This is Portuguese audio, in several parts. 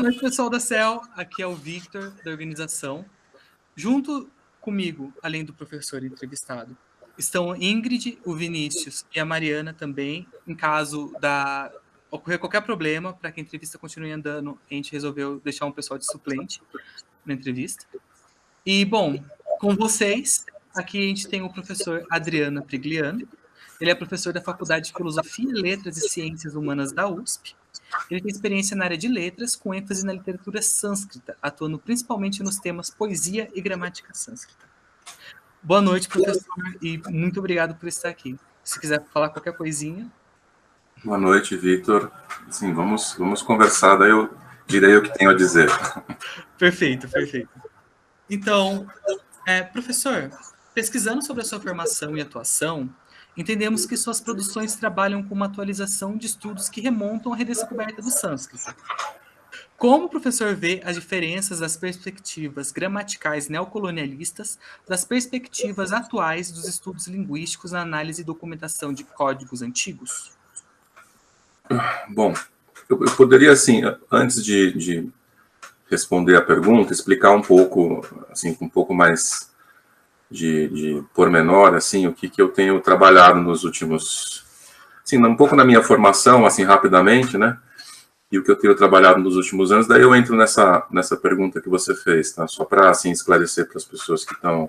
Boa noite, pessoal da CEL. Aqui é o Victor, da organização. Junto comigo, além do professor entrevistado, estão Ingrid, o Vinícius e a Mariana também. Em caso da ocorrer qualquer problema, para que a entrevista continue andando, a gente resolveu deixar um pessoal de suplente na entrevista. E, bom, com vocês, aqui a gente tem o professor Adriano Prigliano. Ele é professor da Faculdade de Filosofia, Letras e Ciências Humanas da USP ele tem experiência na área de letras, com ênfase na literatura sânscrita, atuando principalmente nos temas poesia e gramática sânscrita. Boa noite, professor, e muito obrigado por estar aqui. Se quiser falar qualquer coisinha. Boa noite, Victor. Sim, vamos, vamos conversar, daí eu direi o que tenho a dizer. Perfeito, perfeito. Então, é, professor, pesquisando sobre a sua formação e atuação, entendemos que suas produções trabalham com uma atualização de estudos que remontam à redescoberta do sânscrito. Como o professor vê as diferenças das perspectivas gramaticais neocolonialistas das perspectivas atuais dos estudos linguísticos na análise e documentação de códigos antigos? Bom, eu, poderia, assim, antes de, de responder a pergunta, explicar um pouco, assim, um pouco mais de, de pormenor, assim, o que, que eu tenho trabalhado nos últimos, assim, um pouco na minha formação, assim, rapidamente, né, e o que eu tenho trabalhado nos últimos anos, daí eu entro nessa, nessa pergunta que você fez, tá, só para, assim, esclarecer para as pessoas que estão,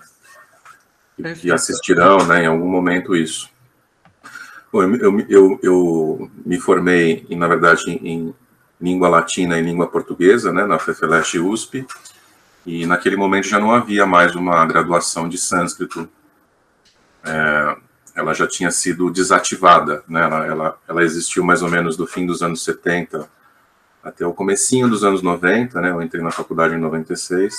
que assistirão, né, em algum momento isso. Bom, eu, eu, eu, me formei, na verdade, em língua latina e língua portuguesa, né, na FEFELESH USP, e naquele momento já não havia mais uma graduação de sânscrito. É, ela já tinha sido desativada, né? ela, ela, ela, existiu mais ou menos do fim dos anos 70 até o comecinho dos anos 90, né? eu entrei na faculdade em 96,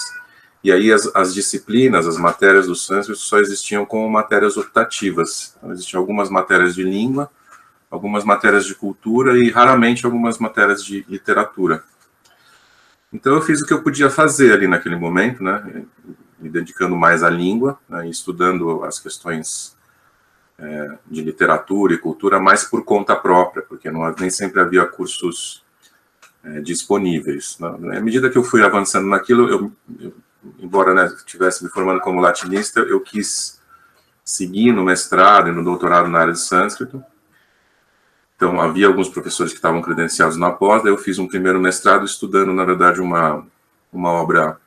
e aí as, as disciplinas, as matérias do sânscrito só existiam como matérias optativas. Então, existiam algumas matérias de língua, algumas matérias de cultura e raramente algumas matérias de literatura. Então eu fiz o que eu podia fazer ali naquele momento, né, me dedicando mais à língua, né, estudando as questões é, de literatura e cultura mais por conta própria, porque não, nem sempre havia cursos é, disponíveis. Né. À medida que eu fui avançando naquilo, eu, eu embora né, estivesse me formando como latinista, eu quis seguir no mestrado e no doutorado na área de sânscrito, então, havia alguns professores que estavam credenciados na pós, daí eu fiz um primeiro mestrado estudando, na verdade, uma, uma obra,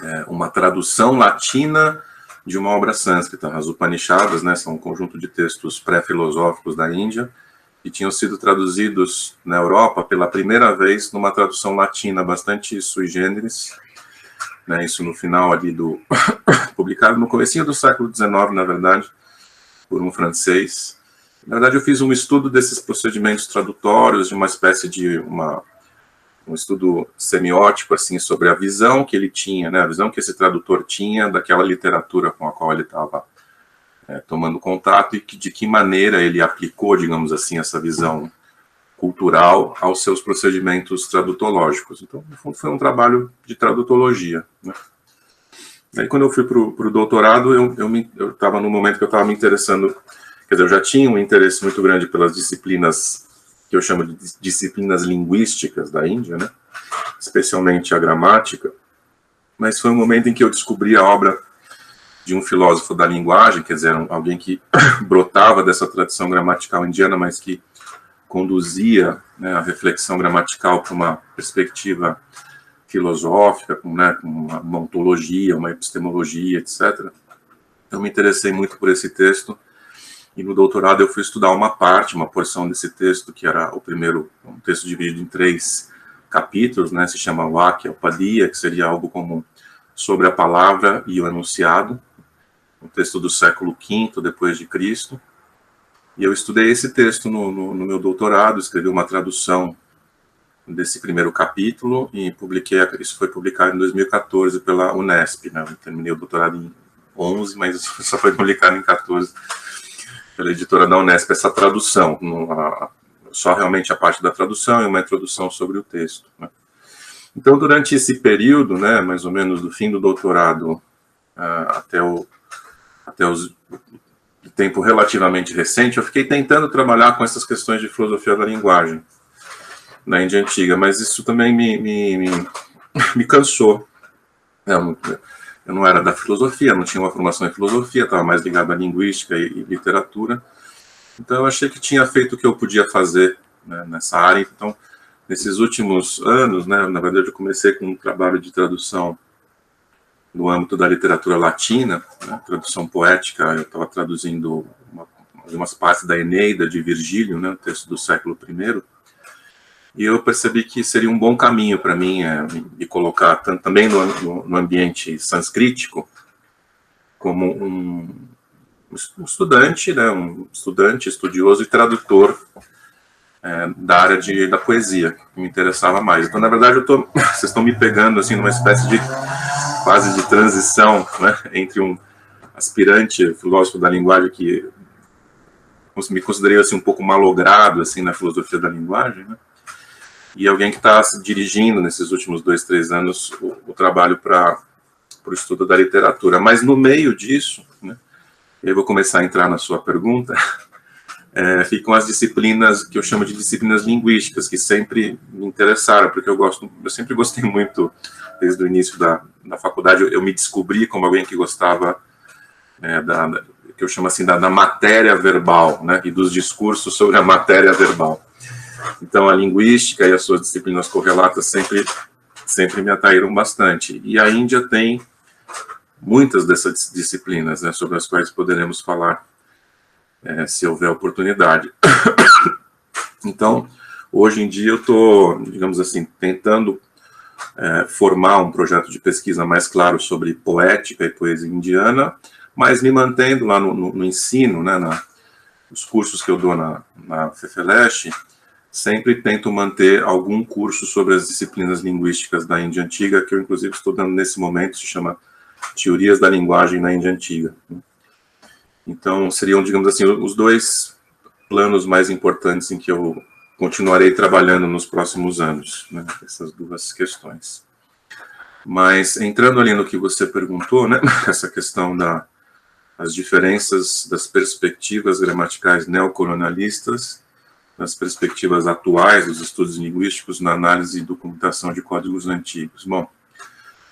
é, uma tradução latina de uma obra sânscrita. As Upanishadas, né, são um conjunto de textos pré-filosóficos da Índia, que tinham sido traduzidos na Europa pela primeira vez numa tradução latina bastante sui generis, né, isso no final ali do... publicado no comecinho do século XIX, na verdade, por um francês, na verdade, eu fiz um estudo desses procedimentos tradutórios, de uma espécie de uma, um estudo semiótico, assim, sobre a visão que ele tinha, né, a visão que esse tradutor tinha daquela literatura com a qual ele estava é, tomando contato e que, de que maneira ele aplicou, digamos assim, essa visão cultural aos seus procedimentos tradutológicos. Então, no fundo, foi um trabalho de tradutologia. Né? Aí, quando eu fui para o doutorado, eu estava no momento que eu estava me interessando Quer dizer, eu já tinha um interesse muito grande pelas disciplinas que eu chamo de disciplinas linguísticas da Índia, né? especialmente a gramática, mas foi um momento em que eu descobri a obra de um filósofo da linguagem, quer dizer, alguém que brotava dessa tradição gramatical indiana, mas que conduzia né, a reflexão gramatical para uma perspectiva filosófica, com, né, com uma, ontologia, uma epistemologia, etc. Eu me interessei muito por esse texto, e no doutorado eu fui estudar uma parte, uma porção desse texto, que era o primeiro, um texto dividido em três capítulos, né, se chama Vakya Upadhyaya, que seria algo como sobre a palavra e o enunciado, um texto do século V depois de Cristo. E eu estudei esse texto no, no, no meu doutorado, escrevi uma tradução desse primeiro capítulo e publiquei, isso foi publicado em 2014 pela Unesp, né, eu terminei o doutorado em 11, mas só foi publicado em 14 pela editora da Unesp, essa tradução, só realmente a parte da tradução e uma introdução sobre o texto. Né? Então, durante esse período, né, mais ou menos do fim do doutorado uh, até, o, até os, o tempo relativamente recente, eu fiquei tentando trabalhar com essas questões de filosofia da linguagem. na Índia Antiga, mas isso também me, me, me, me cansou. Eu, eu não era da filosofia, não tinha uma formação em filosofia, estava mais ligado à linguística e, e, literatura, então eu achei que tinha feito o que eu podia fazer né, nessa área, então nesses últimos anos, né, na verdade eu comecei com um trabalho de tradução no âmbito da literatura latina, né, tradução poética, eu estava traduzindo uma, algumas partes da Eneida de Virgílio, né, texto do século I, e eu percebi que seria um bom caminho para mim é, me colocar também no, no, no, ambiente sanscrítico, como um, um, estudante, né, um estudante, estudioso e tradutor é, da área de, da poesia, que me interessava mais. Então, na verdade, eu tô, vocês estão me pegando assim numa espécie de fase de transição né, entre um aspirante filósofo da linguagem que me considerei assim um pouco malogrado assim na filosofia da linguagem, né? E alguém que está dirigindo nesses últimos dois, três anos o, o trabalho para o estudo da literatura. Mas no meio disso, né, eu vou começar a entrar na sua pergunta, é, ficam as disciplinas que eu chamo de disciplinas linguísticas, que sempre me interessaram, porque eu gosto, eu sempre gostei muito desde o início da, da faculdade, eu, eu me descobri como alguém que gostava é, da, que eu chamo assim, da, da, matéria verbal, né, e dos discursos sobre a matéria verbal. Então, a linguística e as suas disciplinas correlatas sempre, sempre me atraíram bastante. E a Índia tem muitas dessas disciplinas, né, sobre as quais poderemos falar, é, se houver oportunidade. Então, hoje em dia eu estou, digamos assim, tentando é, formar um projeto de pesquisa mais claro sobre poética e poesia indiana, mas me mantendo lá no, no, no ensino, né, na, nos cursos que eu dou na, na sempre tento manter algum curso sobre as disciplinas linguísticas da Índia Antiga, que eu inclusive estou dando nesse momento, se chama Teorias da Linguagem na Índia Antiga. Então, seriam, digamos assim, os dois planos mais importantes em que eu continuarei trabalhando nos próximos anos, né, essas duas questões. Mas entrando ali no que você perguntou, né, essa questão da as diferenças das perspectivas gramaticais neocolonialistas, nas perspectivas atuais dos estudos linguísticos na análise e documentação de códigos antigos. Bom,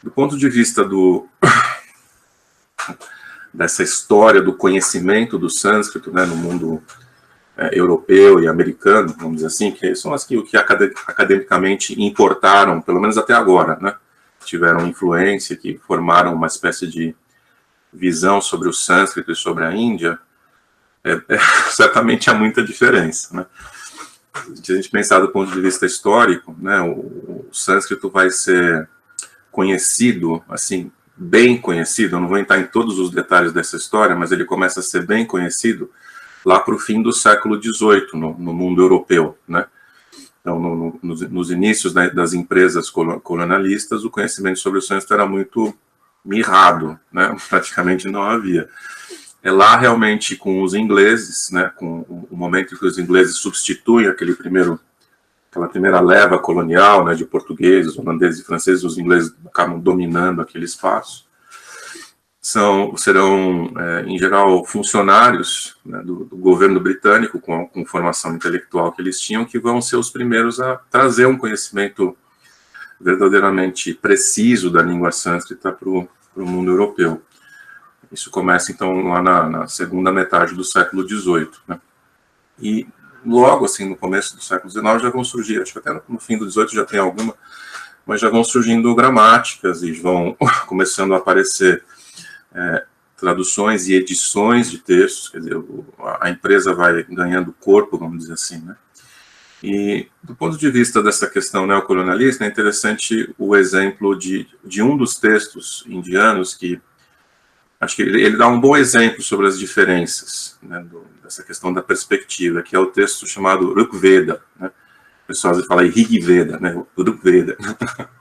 do ponto de vista do dessa história do conhecimento do sânscrito né, no mundo é, europeu e americano, vamos dizer assim, que são as que, que academicamente importaram, pelo menos até agora, né? Tiveram influência, que formaram uma espécie de visão sobre o sânscrito e sobre a Índia, é, é, certamente há muita diferença, né? Se a gente pensar do ponto de vista histórico, né, o, o sânscrito vai ser conhecido, assim, bem conhecido, eu não vou entrar em todos os detalhes dessa história, mas ele começa a ser bem conhecido lá para o fim do século XVIII, no, no mundo europeu, né? Então, no, no, nos, nos, inícios né, das empresas colonialistas, o conhecimento sobre o sânscrito era muito mirrado, né? Praticamente não havia. É lá realmente com os ingleses, né? Com o momento em que os ingleses substituem aquele primeiro aquela primeira leva colonial, né, de portugueses, holandeses e franceses, os ingleses acabam dominando aquele espaço são, serão, é, em geral, funcionários né, do, do, governo britânico, com, com formação intelectual que eles tinham, que vão ser os primeiros a trazer um conhecimento verdadeiramente preciso da língua sânscrita para o mundo europeu. Isso começa, então, lá na, na segunda metade do século XVIII. Né? E logo, assim, no começo do século XIX, já vão surgir, acho que até no fim do XVIII já tem alguma, mas já vão surgindo gramáticas e vão começando a aparecer é, traduções e edições de textos, quer dizer, a empresa vai ganhando corpo, vamos dizer assim, né? E, do ponto de vista dessa questão neocolonialista, é interessante o exemplo de, de um dos textos indianos que, acho que ele, dá um bom exemplo sobre as diferenças né, do, dessa questão da perspectiva, que é o texto chamado Rukveda, né? O pessoal fala Rigveda, né? Rukveda.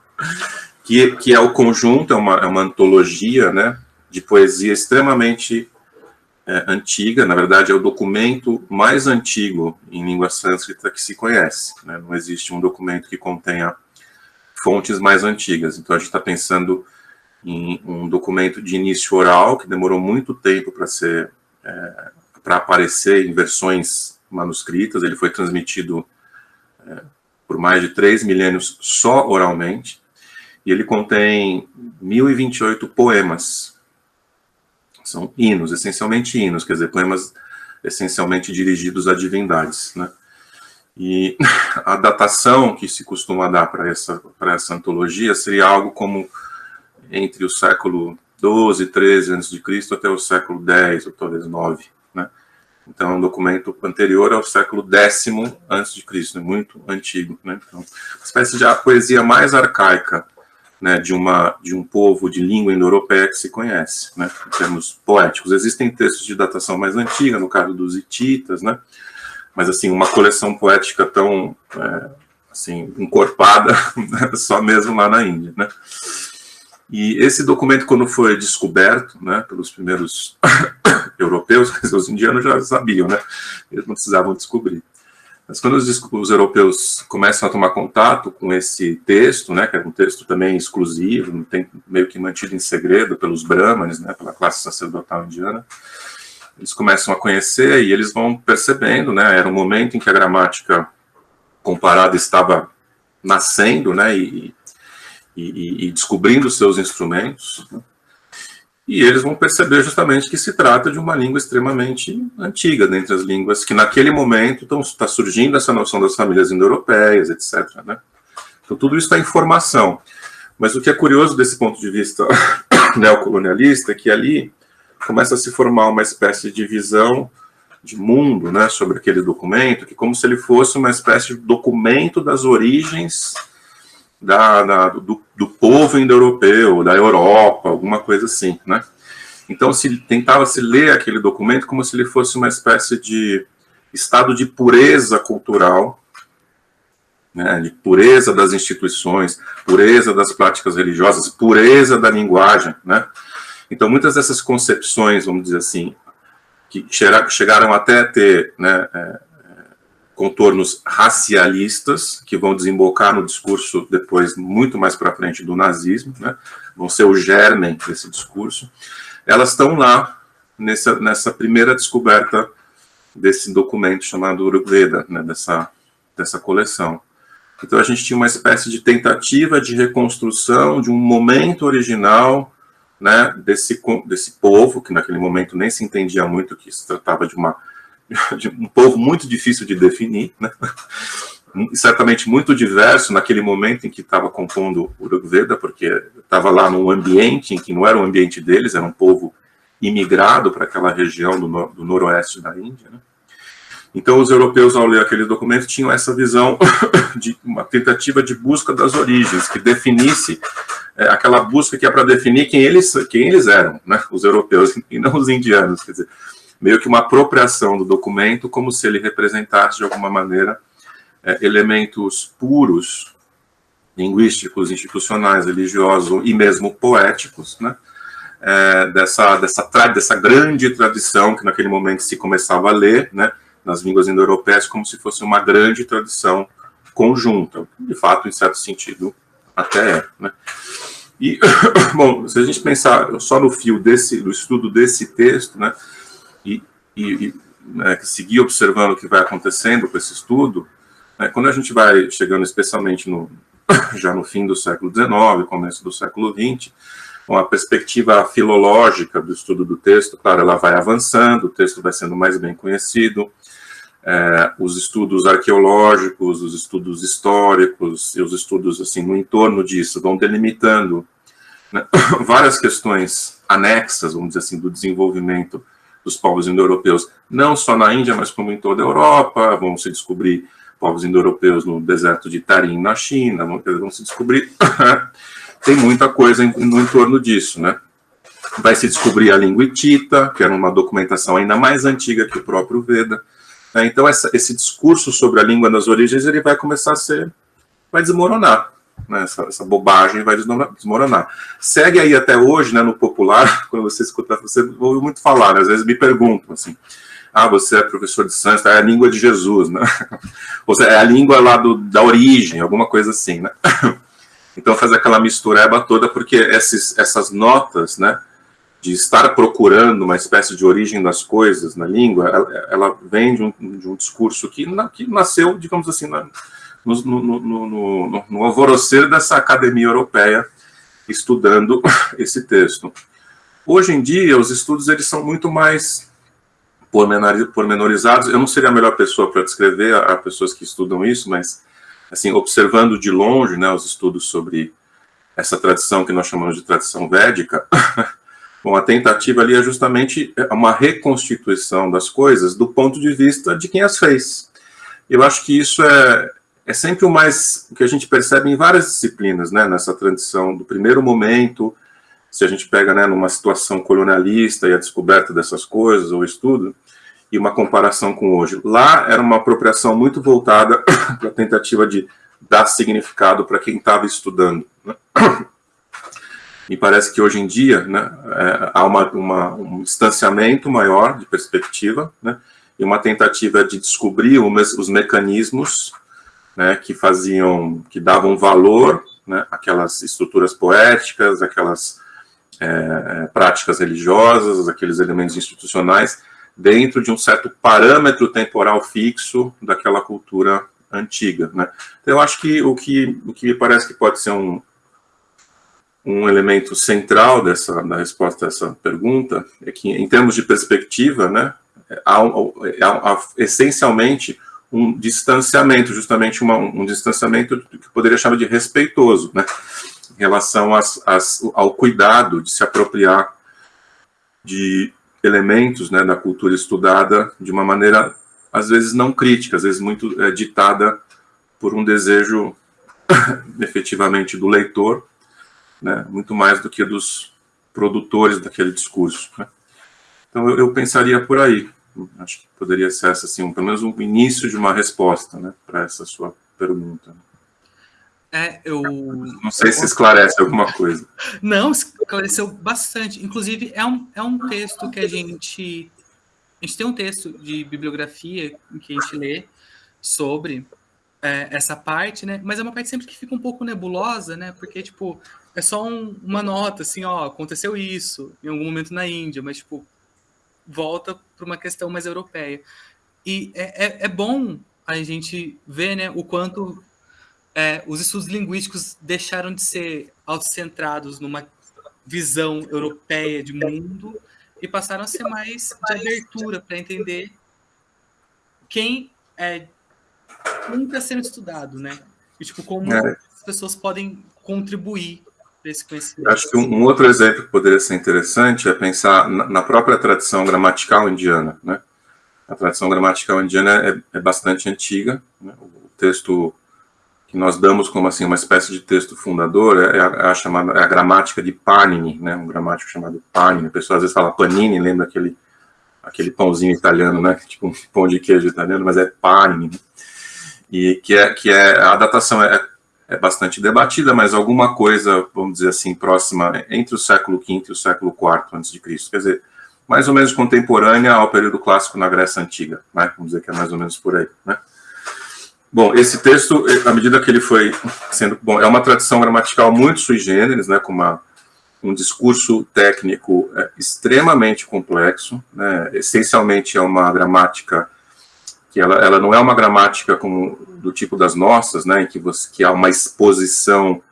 que, que é o conjunto, é uma, é uma antologia, né? de poesia extremamente é, antiga, na verdade é o documento mais antigo em língua sânscrita que se conhece. Né? Não existe um documento que contenha fontes mais antigas. Então a gente está pensando em um documento de início oral que demorou muito tempo para ser é, para aparecer em versões manuscritas. Ele foi transmitido é, por mais de três milênios só oralmente, e ele contém 1028 poemas. São hinos, essencialmente hinos, quer dizer, poemas essencialmente dirigidos a divindades, né? E a datação que se costuma dar para essa, essa antologia seria algo como entre o século 12, 13 a.C. até o século 10 ou talvez 9, né? Então, é um documento anterior ao século X a.C., né? muito antigo, né? Então, uma espécie de a poesia mais arcaica, né, de uma de um povo de língua indo-europeia que se conhece, né, em termos poéticos. Existem textos de datação mais antiga, no caso dos hititas, né? Mas assim, uma coleção poética tão é, assim encorpada, só mesmo lá na Índia, né? E esse documento, quando foi descoberto, né, pelos primeiros europeus, os indianos já sabiam, né, eles não precisavam descobrir. Mas quando os, os, europeus começam a tomar contato com esse texto, né, que é um texto também exclusivo, tem, meio que mantido em segredo pelos brahmanes, né, pela classe sacerdotal indiana, eles começam a conhecer e eles vão percebendo, né, era um momento em que a gramática comparada estava nascendo, né, e, e, e descobrindo seus instrumentos, e eles vão perceber justamente que se trata de uma língua extremamente antiga, dentre as línguas que naquele momento está surgindo essa noção das famílias indo-europeias, etc. Né? Então tudo isso está em formação. Mas o que é curioso desse ponto de vista neocolonialista é que ali começa a se formar uma espécie de visão de mundo né, sobre aquele documento, que como se ele fosse uma espécie de documento das origens da, da do, do, povo indo-europeu, da Europa, alguma coisa assim, né? Então, se tentava se ler aquele documento como se ele fosse uma espécie de estado de pureza cultural, né, de pureza das instituições, pureza das práticas religiosas, pureza da linguagem, né? Então, muitas dessas concepções, vamos dizer assim, que chegaram até ter né, é, contornos racialistas, que vão desembocar no discurso depois, muito mais para frente, do nazismo, né? vão ser o germen desse discurso, elas estão lá nessa, nessa primeira descoberta desse documento chamado Uruveda, né? dessa, dessa coleção. Então a gente tinha uma espécie de tentativa de reconstrução de um momento original né, desse, desse povo, que naquele momento nem se entendia muito que se tratava de uma de um povo muito difícil de definir, né? certamente muito diverso naquele momento em que estava compondo o Urugveda, porque estava lá num ambiente em que não era o ambiente deles, era um povo imigrado para aquela região do, no, do noroeste da Índia. Né? Então, os europeus, ao ler aquele documento, tinham essa visão de uma tentativa de busca das origens, que definisse é, aquela busca que é para definir quem eles, quem eles eram, né? os europeus, e não os indianos. Quer dizer, meio que uma apropriação do documento, como se ele representasse, de alguma maneira, é, elementos puros, linguísticos, institucionais, religiosos e mesmo poéticos, né? É, dessa, dessa, dessa grande tradição que naquele momento se começava a ler, né, nas línguas indo-europeias, como se fosse uma grande tradição conjunta, de fato, em certo sentido, até é. Né? E, bom, se a gente pensar só no fio desse, do estudo desse texto, né, e, e, né, seguir observando o que vai acontecendo com esse estudo, né, quando a gente vai chegando especialmente no, já no fim do século XIX, começo do século XX, com a perspectiva filológica do estudo do texto, claro, ela vai avançando, o texto vai sendo mais bem conhecido, é, os estudos arqueológicos, os estudos históricos e os estudos assim no entorno disso vão delimitando né, várias questões anexas, vamos dizer assim, do desenvolvimento dos povos indo-europeus, não só na Índia, mas como em toda a Europa, vão se descobrir povos indo-europeus no deserto de Tarim, na China, vão, vão se descobrir, tem muita coisa no entorno disso, né? Vai se descobrir a língua hitita, que era uma documentação ainda mais antiga que o próprio Veda, né? então essa, esse discurso sobre a língua das origens, ele vai começar a ser, vai desmoronar, né, essa, essa, bobagem vai desmoronar. Segue aí até hoje, né, no popular, quando você escuta, você ouve muito falar, né, às vezes me perguntam assim, ah, você é professor de sânscrito, é a língua de Jesus, né? Ou seja, é a língua lá do, da origem, alguma coisa assim, né? Então faz aquela mistureba toda, porque esses, essas notas, né, de estar procurando uma espécie de origem das coisas na língua, ela, ela vem de um, de um discurso que, na, que nasceu, digamos assim, na, no, no, no, no alvorocer dessa academia europeia estudando esse texto. Hoje em dia, os estudos eles são muito mais pormenorizados. Eu não seria a melhor pessoa para descrever a, a, pessoas que estudam isso, mas, assim, observando de longe né, os estudos sobre essa tradição que nós chamamos de tradição védica, bom, a tentativa ali é justamente uma reconstituição das coisas do ponto de vista de quem as fez. Eu acho que isso é, é sempre o mais, que a gente percebe em várias disciplinas, né, nessa tradição do primeiro momento, se a gente pega né, numa situação colonialista e a descoberta dessas coisas, ou estudo, e uma comparação com hoje. Lá era uma apropriação muito voltada para a tentativa de dar significado para quem estava estudando. Né? Me parece que hoje em dia né, é, há uma, uma, um distanciamento maior de perspectiva né, e uma tentativa de descobrir os mecanismos né, que faziam, que davam valor né, àquelas estruturas poéticas, aquelas é, práticas religiosas, aqueles elementos institucionais, dentro de um certo parâmetro temporal fixo daquela cultura antiga. Né? Então, eu acho que o que, o que me parece que pode ser um, um elemento central dessa, da resposta a essa pergunta é que, em termos de perspectiva, né, há, há, há essencialmente um distanciamento, justamente uma, um distanciamento que poderia chamar de respeitoso, né, em relação às, às, ao cuidado de se apropriar de elementos né, da cultura estudada de uma maneira, às vezes, não crítica, às vezes muito é, ditada por um desejo, efetivamente, do leitor, né, muito mais do que dos produtores daquele discurso. Né. Então, eu, eu, pensaria por aí. Acho que poderia ser essa, assim, pelo menos um início de uma resposta né, para essa sua pergunta. É, eu. Não sei se esclarece alguma coisa. Não, esclareceu bastante. Inclusive, é um, é um texto que a gente. A gente tem um texto de bibliografia que a gente lê sobre é, essa parte, né? Mas é uma parte sempre que fica um pouco nebulosa, né? Porque, tipo, é só um, uma nota, assim, ó, aconteceu isso em algum momento na Índia, mas, tipo, volta para uma questão mais europeia. E é, é, é bom a gente ver, né, o quanto é, os estudos linguísticos deixaram de ser autocentrados numa visão europeia de mundo e passaram a ser mais de abertura para entender quem é quem está sendo estudado, né? E tipo como é. as pessoas podem contribuir esse conhecimento. Acho que um, outro exemplo que poderia ser interessante é pensar na, própria tradição gramatical indiana, né? A tradição gramatical indiana é, é bastante antiga, né? o texto que nós damos como assim uma espécie de texto fundador é a, é a chamada é a gramática de Panini, né? Um gramático chamado Panini. A pessoa às vezes fala Panini, lembra aquele aquele pãozinho italiano, né? Tipo um pão de queijo italiano, mas é Panini. Né? E que é que é a datação é, é bastante debatida, mas alguma coisa, vamos dizer assim, próxima entre o século V e o século IV Cristo. Quer dizer, mais ou menos contemporânea ao período clássico na Grécia antiga, né? Vamos dizer que é mais ou menos por aí, né? Bom, esse texto, à medida que ele foi sendo... Bom, é uma tradição gramatical muito sui generis, né, com uma, um discurso técnico é, extremamente complexo, né, essencialmente é uma gramática que ela, ela não é uma gramática como do tipo das nossas, né, em que, você, que há uma exposição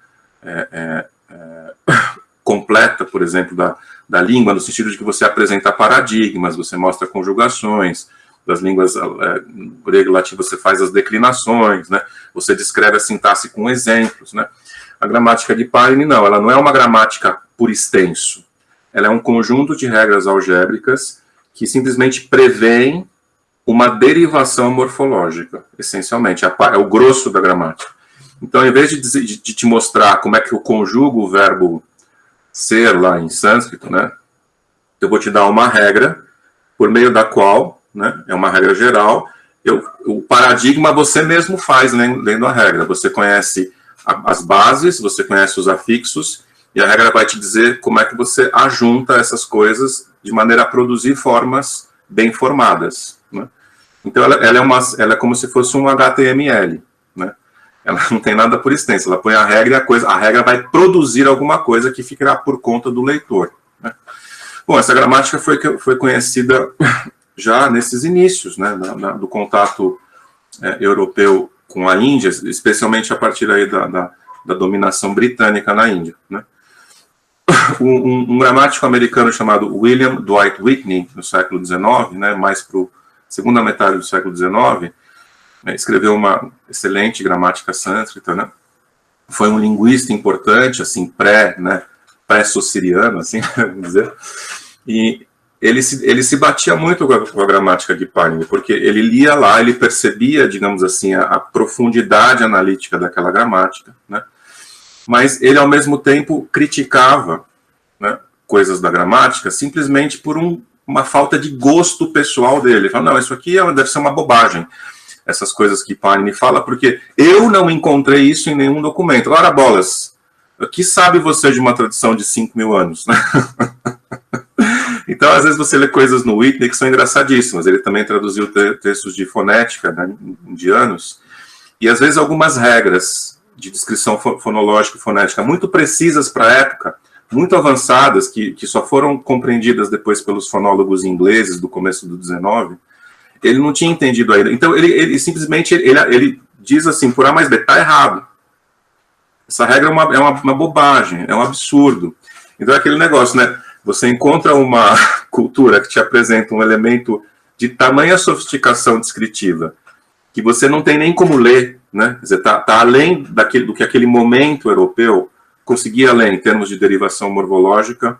é, é, é completa, por exemplo, da, da língua, no sentido de que você apresenta paradigmas, você mostra conjugações, das línguas é, grego e latim você faz as declinações, né? Você descreve a sintaxe com exemplos, né? A gramática de Paine, não, ela não é uma gramática por extenso. Ela é um conjunto de regras algébricas que simplesmente prevêem uma derivação morfológica, essencialmente, é o grosso da gramática. Então, em vez de, dizer, de te mostrar como é que eu conjugo o verbo ser lá em sânscrito, né? Eu vou te dar uma regra por meio da qual né? é uma regra geral. Eu, o paradigma você mesmo faz lendo a regra. Você conhece a, as bases, você conhece os afixos, e a regra vai te dizer como é que você ajunta essas coisas de maneira a produzir formas bem formadas. Então, ela, ela, é uma, ela é como se fosse um HTML. Né? Ela não tem nada por extenso. Ela põe a regra e a, coisa, a regra vai produzir alguma coisa que ficará por conta do leitor. Né? Bom, essa gramática foi, foi conhecida já nesses inícios né, na, na, do contato é, europeu com a Índia, especialmente a partir aí da, da, da dominação britânica na Índia. Né? Um, um, um, gramático americano chamado William Dwight Whitney, no século XIX, né, mais para a segunda metade do século XIX, né, escreveu uma excelente gramática sânscrita, né? Foi um linguista importante, assim, pré, né, pré-sociriano, assim, vamos dizer, e ele se, ele se batia muito com a, com a gramática de Panini, porque ele lia lá, ele percebia, digamos assim, a, a profundidade analítica daquela gramática, né? Mas ele, ao mesmo tempo, criticava né, coisas da gramática simplesmente por um, uma falta de gosto pessoal dele. Ele fala, não, isso aqui é, deve ser uma bobagem essas coisas que Panini fala, porque eu não encontrei isso em nenhum documento. Ora, bolas, o que sabe você de uma tradição de 5 mil anos? Né? então, às vezes você lê coisas no Whitney que são engraçadíssimas. Ele também traduziu textos de fonética, né, indianos, e às vezes algumas regras de descrição fonológica e fonética muito precisas para a época, muito avançadas, que, que só foram compreendidas depois pelos fonólogos ingleses do começo do 19, ele não tinha entendido ainda. Então, ele, ele simplesmente ele, ele diz assim, por A mais B, está errado. Essa regra é uma, é uma, uma, bobagem, é um absurdo. Então, é aquele negócio, né? Você encontra uma cultura que te apresenta um elemento de tamanha sofisticação descritiva que você não tem nem como ler, né? Está tá além daquele, do que aquele momento europeu conseguia ler em termos de derivação morfológica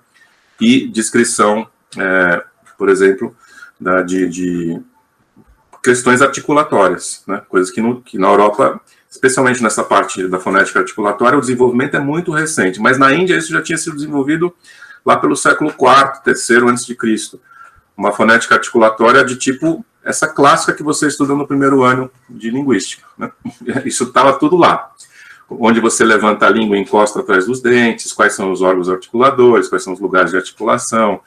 e descrição, é, por exemplo, da, de, de questões articulatórias, né? coisas que, no, que na Europa, especialmente nessa parte da fonética articulatória, o desenvolvimento é muito recente, mas na Índia isso já tinha sido desenvolvido lá pelo século IV, terceiro antes de Cristo. Uma fonética articulatória de tipo essa clássica que você estuda no primeiro ano de linguística. Né? Isso estava tudo lá. Onde você levanta a língua e encosta atrás dos dentes, quais são os órgãos articuladores, quais são os lugares de articulação,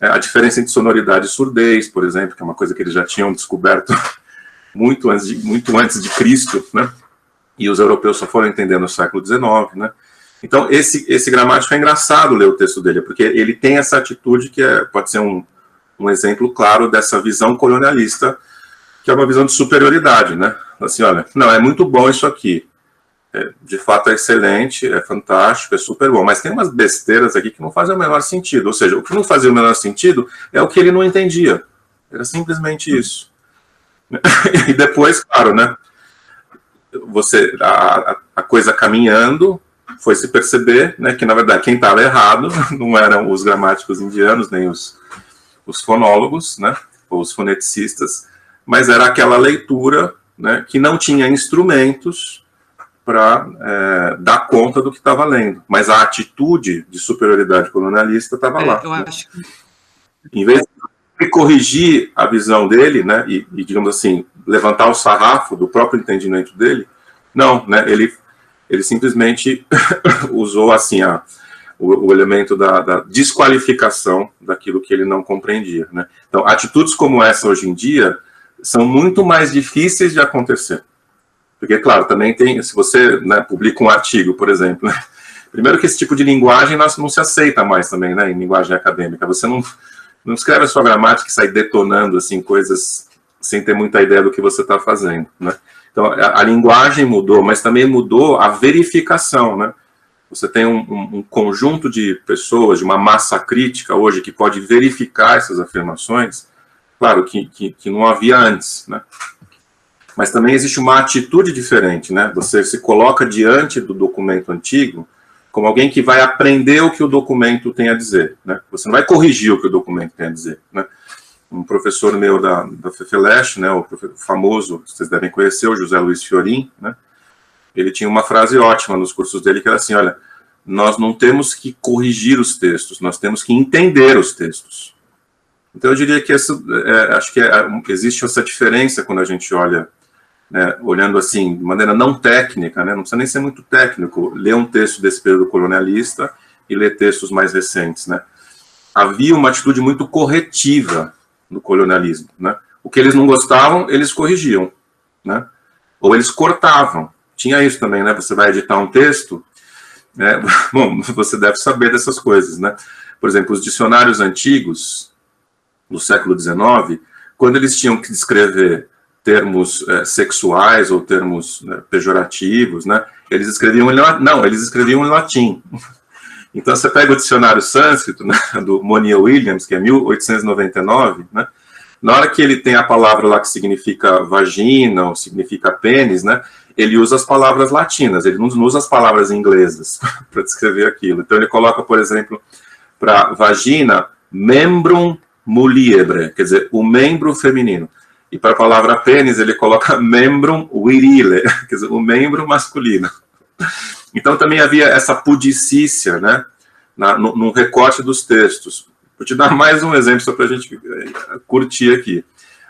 é, a diferença entre sonoridade e surdez, por exemplo, que é uma coisa que eles já tinham descoberto muito antes de, muito antes de Cristo, né? E os europeus só foram entender no século XIX, né? Então, esse, esse gramático é engraçado ler o texto dele, porque ele tem essa atitude que é, pode ser um, um exemplo claro dessa visão colonialista, que é uma visão de superioridade, né? Assim, olha, não, é muito bom isso aqui, é, de fato é excelente, é fantástico, é super bom, mas tem umas besteiras aqui que não fazem o menor sentido. Ou seja, o que não fazia o menor sentido é o que ele não entendia. Era simplesmente isso. e depois, claro, né? Você, a, a coisa caminhando, foi se perceber né, que, na verdade, quem estava errado não eram os gramáticos indianos, nem os, os fonólogos, né, ou os foneticistas, mas era aquela leitura né, que não tinha instrumentos para é, dar conta do que estava lendo. Mas a atitude de superioridade colonialista estava é, lá. Eu acho. Em vez de corrigir a visão dele, né, e, e, digamos assim, levantar o sarrafo do próprio entendimento dele, não, né, ele, ele simplesmente usou assim a, o, o elemento da, da, desqualificação daquilo que ele não compreendia. Né? Então, atitudes como essa hoje em dia são muito mais difíceis de acontecer. Porque, claro, também tem, se você né, publica um artigo, por exemplo, né, primeiro que esse tipo de linguagem não se aceita mais também, né, em linguagem acadêmica. Você não, não escreve a sua gramática e sai detonando, assim, coisas sem ter muita ideia do que você está fazendo, né. Então, a, a, linguagem mudou, mas também mudou a verificação, né. Você tem um, um, um conjunto de pessoas, de uma massa crítica hoje que pode verificar essas afirmações, claro, que, que, que não havia antes, né mas também existe uma atitude diferente, né? Você se coloca diante do documento antigo como alguém que vai aprender o que o documento tem a dizer, né? Você não vai corrigir o que o documento tem a dizer, né? Um professor meu da, da FEFELESH, né, o famoso, vocês devem conhecer, o José Luiz Fiorin, né? Ele tinha uma frase ótima nos cursos dele, que era assim, olha, nós não temos que corrigir os textos, nós temos que entender os textos. Então, eu diria que essa, é, acho que é, existe essa diferença quando a gente olha né, olhando assim, de maneira não técnica, né, não precisa nem ser muito técnico, ler um texto desse período colonialista e ler textos mais recentes. Né. Havia uma atitude muito corretiva no colonialismo. Né. O que eles não gostavam, eles corrigiam. Né, ou eles cortavam. Tinha isso também, né? Você vai editar um texto, né, bom, você deve saber dessas coisas, né? Por exemplo, os dicionários antigos, do século XIX, quando eles tinham que descrever termos é, sexuais ou termos né, pejorativos, né? Eles escreviam em não, eles escreviam em latim. Então você pega o dicionário sânscrito né, do Monier Williams, que é 1899, né? Na hora que ele tem a palavra lá que significa vagina ou significa pênis, né? Ele usa as palavras latinas, ele não usa as palavras inglesas para descrever aquilo. Então ele coloca, por exemplo, para vagina, membrum muliebre, quer dizer, o membro feminino. E para a palavra pênis, ele coloca membrum virile, quer dizer, o membro masculino. Então também havia essa pudicícia, né, na, no, no recorte dos textos. Vou te dar mais um exemplo só para a gente eh, curtir aqui.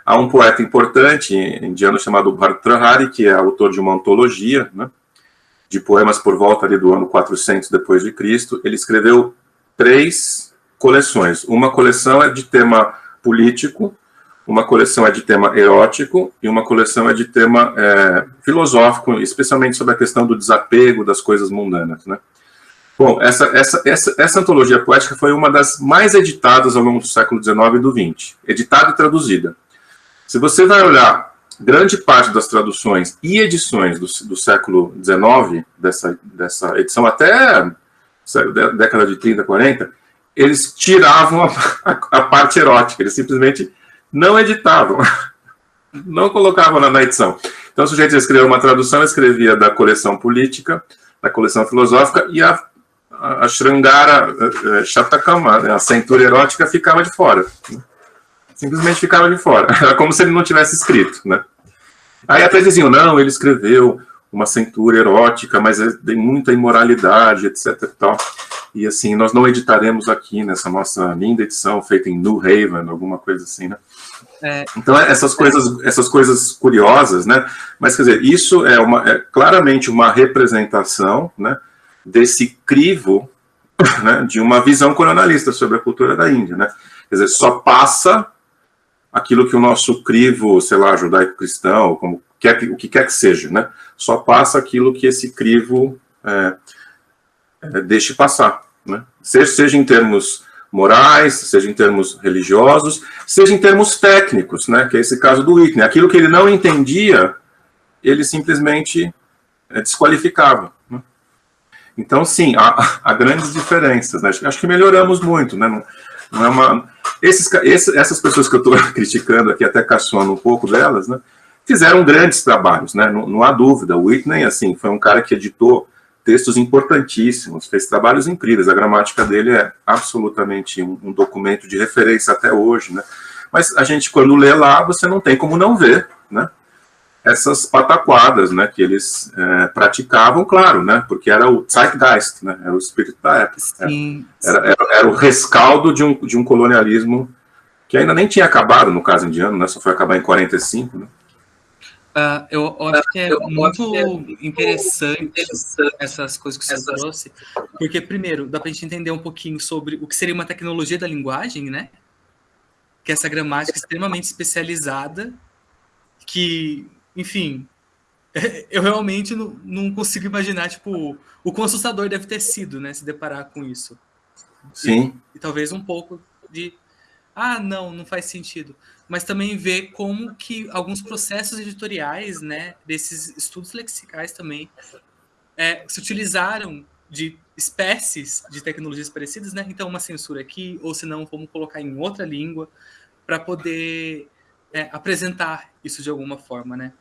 Há um poeta importante indiano chamado Bhartrahari, que é autor de uma antologia, né, de poemas por volta ali do ano 400 depois de Cristo. Ele escreveu três coleções. Uma coleção é de tema político, uma coleção é de tema erótico e uma coleção é de tema é, filosófico, especialmente sobre a questão do desapego das coisas mundanas, né? Bom, essa, essa, essa, essa antologia poética foi uma das mais editadas ao longo do século XIX e do XX, editada e traduzida. Se você vai olhar grande parte das traduções e edições do, do século XIX, dessa, dessa edição até década de 30, 40, eles tiravam a, a, a parte erótica, eles simplesmente não editavam, não colocavam na, edição. Então, o sujeito escreveu uma tradução, escrevia da coleção política, da coleção filosófica, e a, a, a Shrangara a, né, a cintura erótica, ficava de fora. Simplesmente ficava de fora. Era como se ele não tivesse escrito, né? Aí até diziam, não, ele escreveu uma cintura erótica, mas é, tem muita imoralidade, etc. Tal. e assim, nós não editaremos aqui nessa nossa linda edição feita em New Haven, alguma coisa assim, né? É, então, essas coisas, essas coisas curiosas, né? Mas, quer dizer, isso é, uma, é claramente uma representação né, desse crivo né, de uma visão colonialista sobre a cultura da Índia, né? Quer dizer, só passa aquilo que o nosso crivo, sei lá, judaico-cristão, como quer, o que quer que seja, né? Só passa aquilo que esse crivo é, é, deixe passar, né? Seja, seja em termos morais, seja em termos religiosos, seja em termos técnicos, né? Que é esse caso do Whitney. Aquilo que ele não entendia, ele simplesmente é, desqualificava. Né? Então, sim, há, há grandes diferenças. Né? Acho que melhoramos muito, né? Não, não é uma... Esses, essas pessoas que eu estou criticando aqui, até caçoando um pouco delas, né? fizeram grandes trabalhos, né? Não, não, há dúvida. O Whitney, assim, foi um cara que editou textos importantíssimos, fez trabalhos incríveis. A gramática dele é absolutamente um, um, documento de referência até hoje, né? Mas a gente, quando lê lá, você não tem como não ver, né? Essas pataquadas, né? Que eles é, praticavam, claro, né? Porque era o zeitgeist, né? Era o espírito da época. Sim, era, era, era, o rescaldo de um, de um colonialismo que ainda nem tinha acabado, no caso indiano, né? Só foi acabar em 45, né? Uh, eu, eu, acho que é eu muito é interessante, interessante, essas coisas que você essas... trouxe, porque, primeiro, dá para a gente entender um pouquinho sobre o que seria uma tecnologia da linguagem, né? Que é essa gramática extremamente especializada, que, enfim, eu realmente não, não consigo imaginar, tipo, o quão assustador deve ter sido, né? Se deparar com isso. Sim. E, e talvez um pouco de, ah, não, não faz sentido mas também ver como que alguns processos editoriais, né, desses estudos lexicais também, é, se utilizaram de espécies de tecnologias parecidas, né? Então, uma censura aqui, ou se não, vamos colocar em outra língua, para poder é, apresentar isso de alguma forma, né?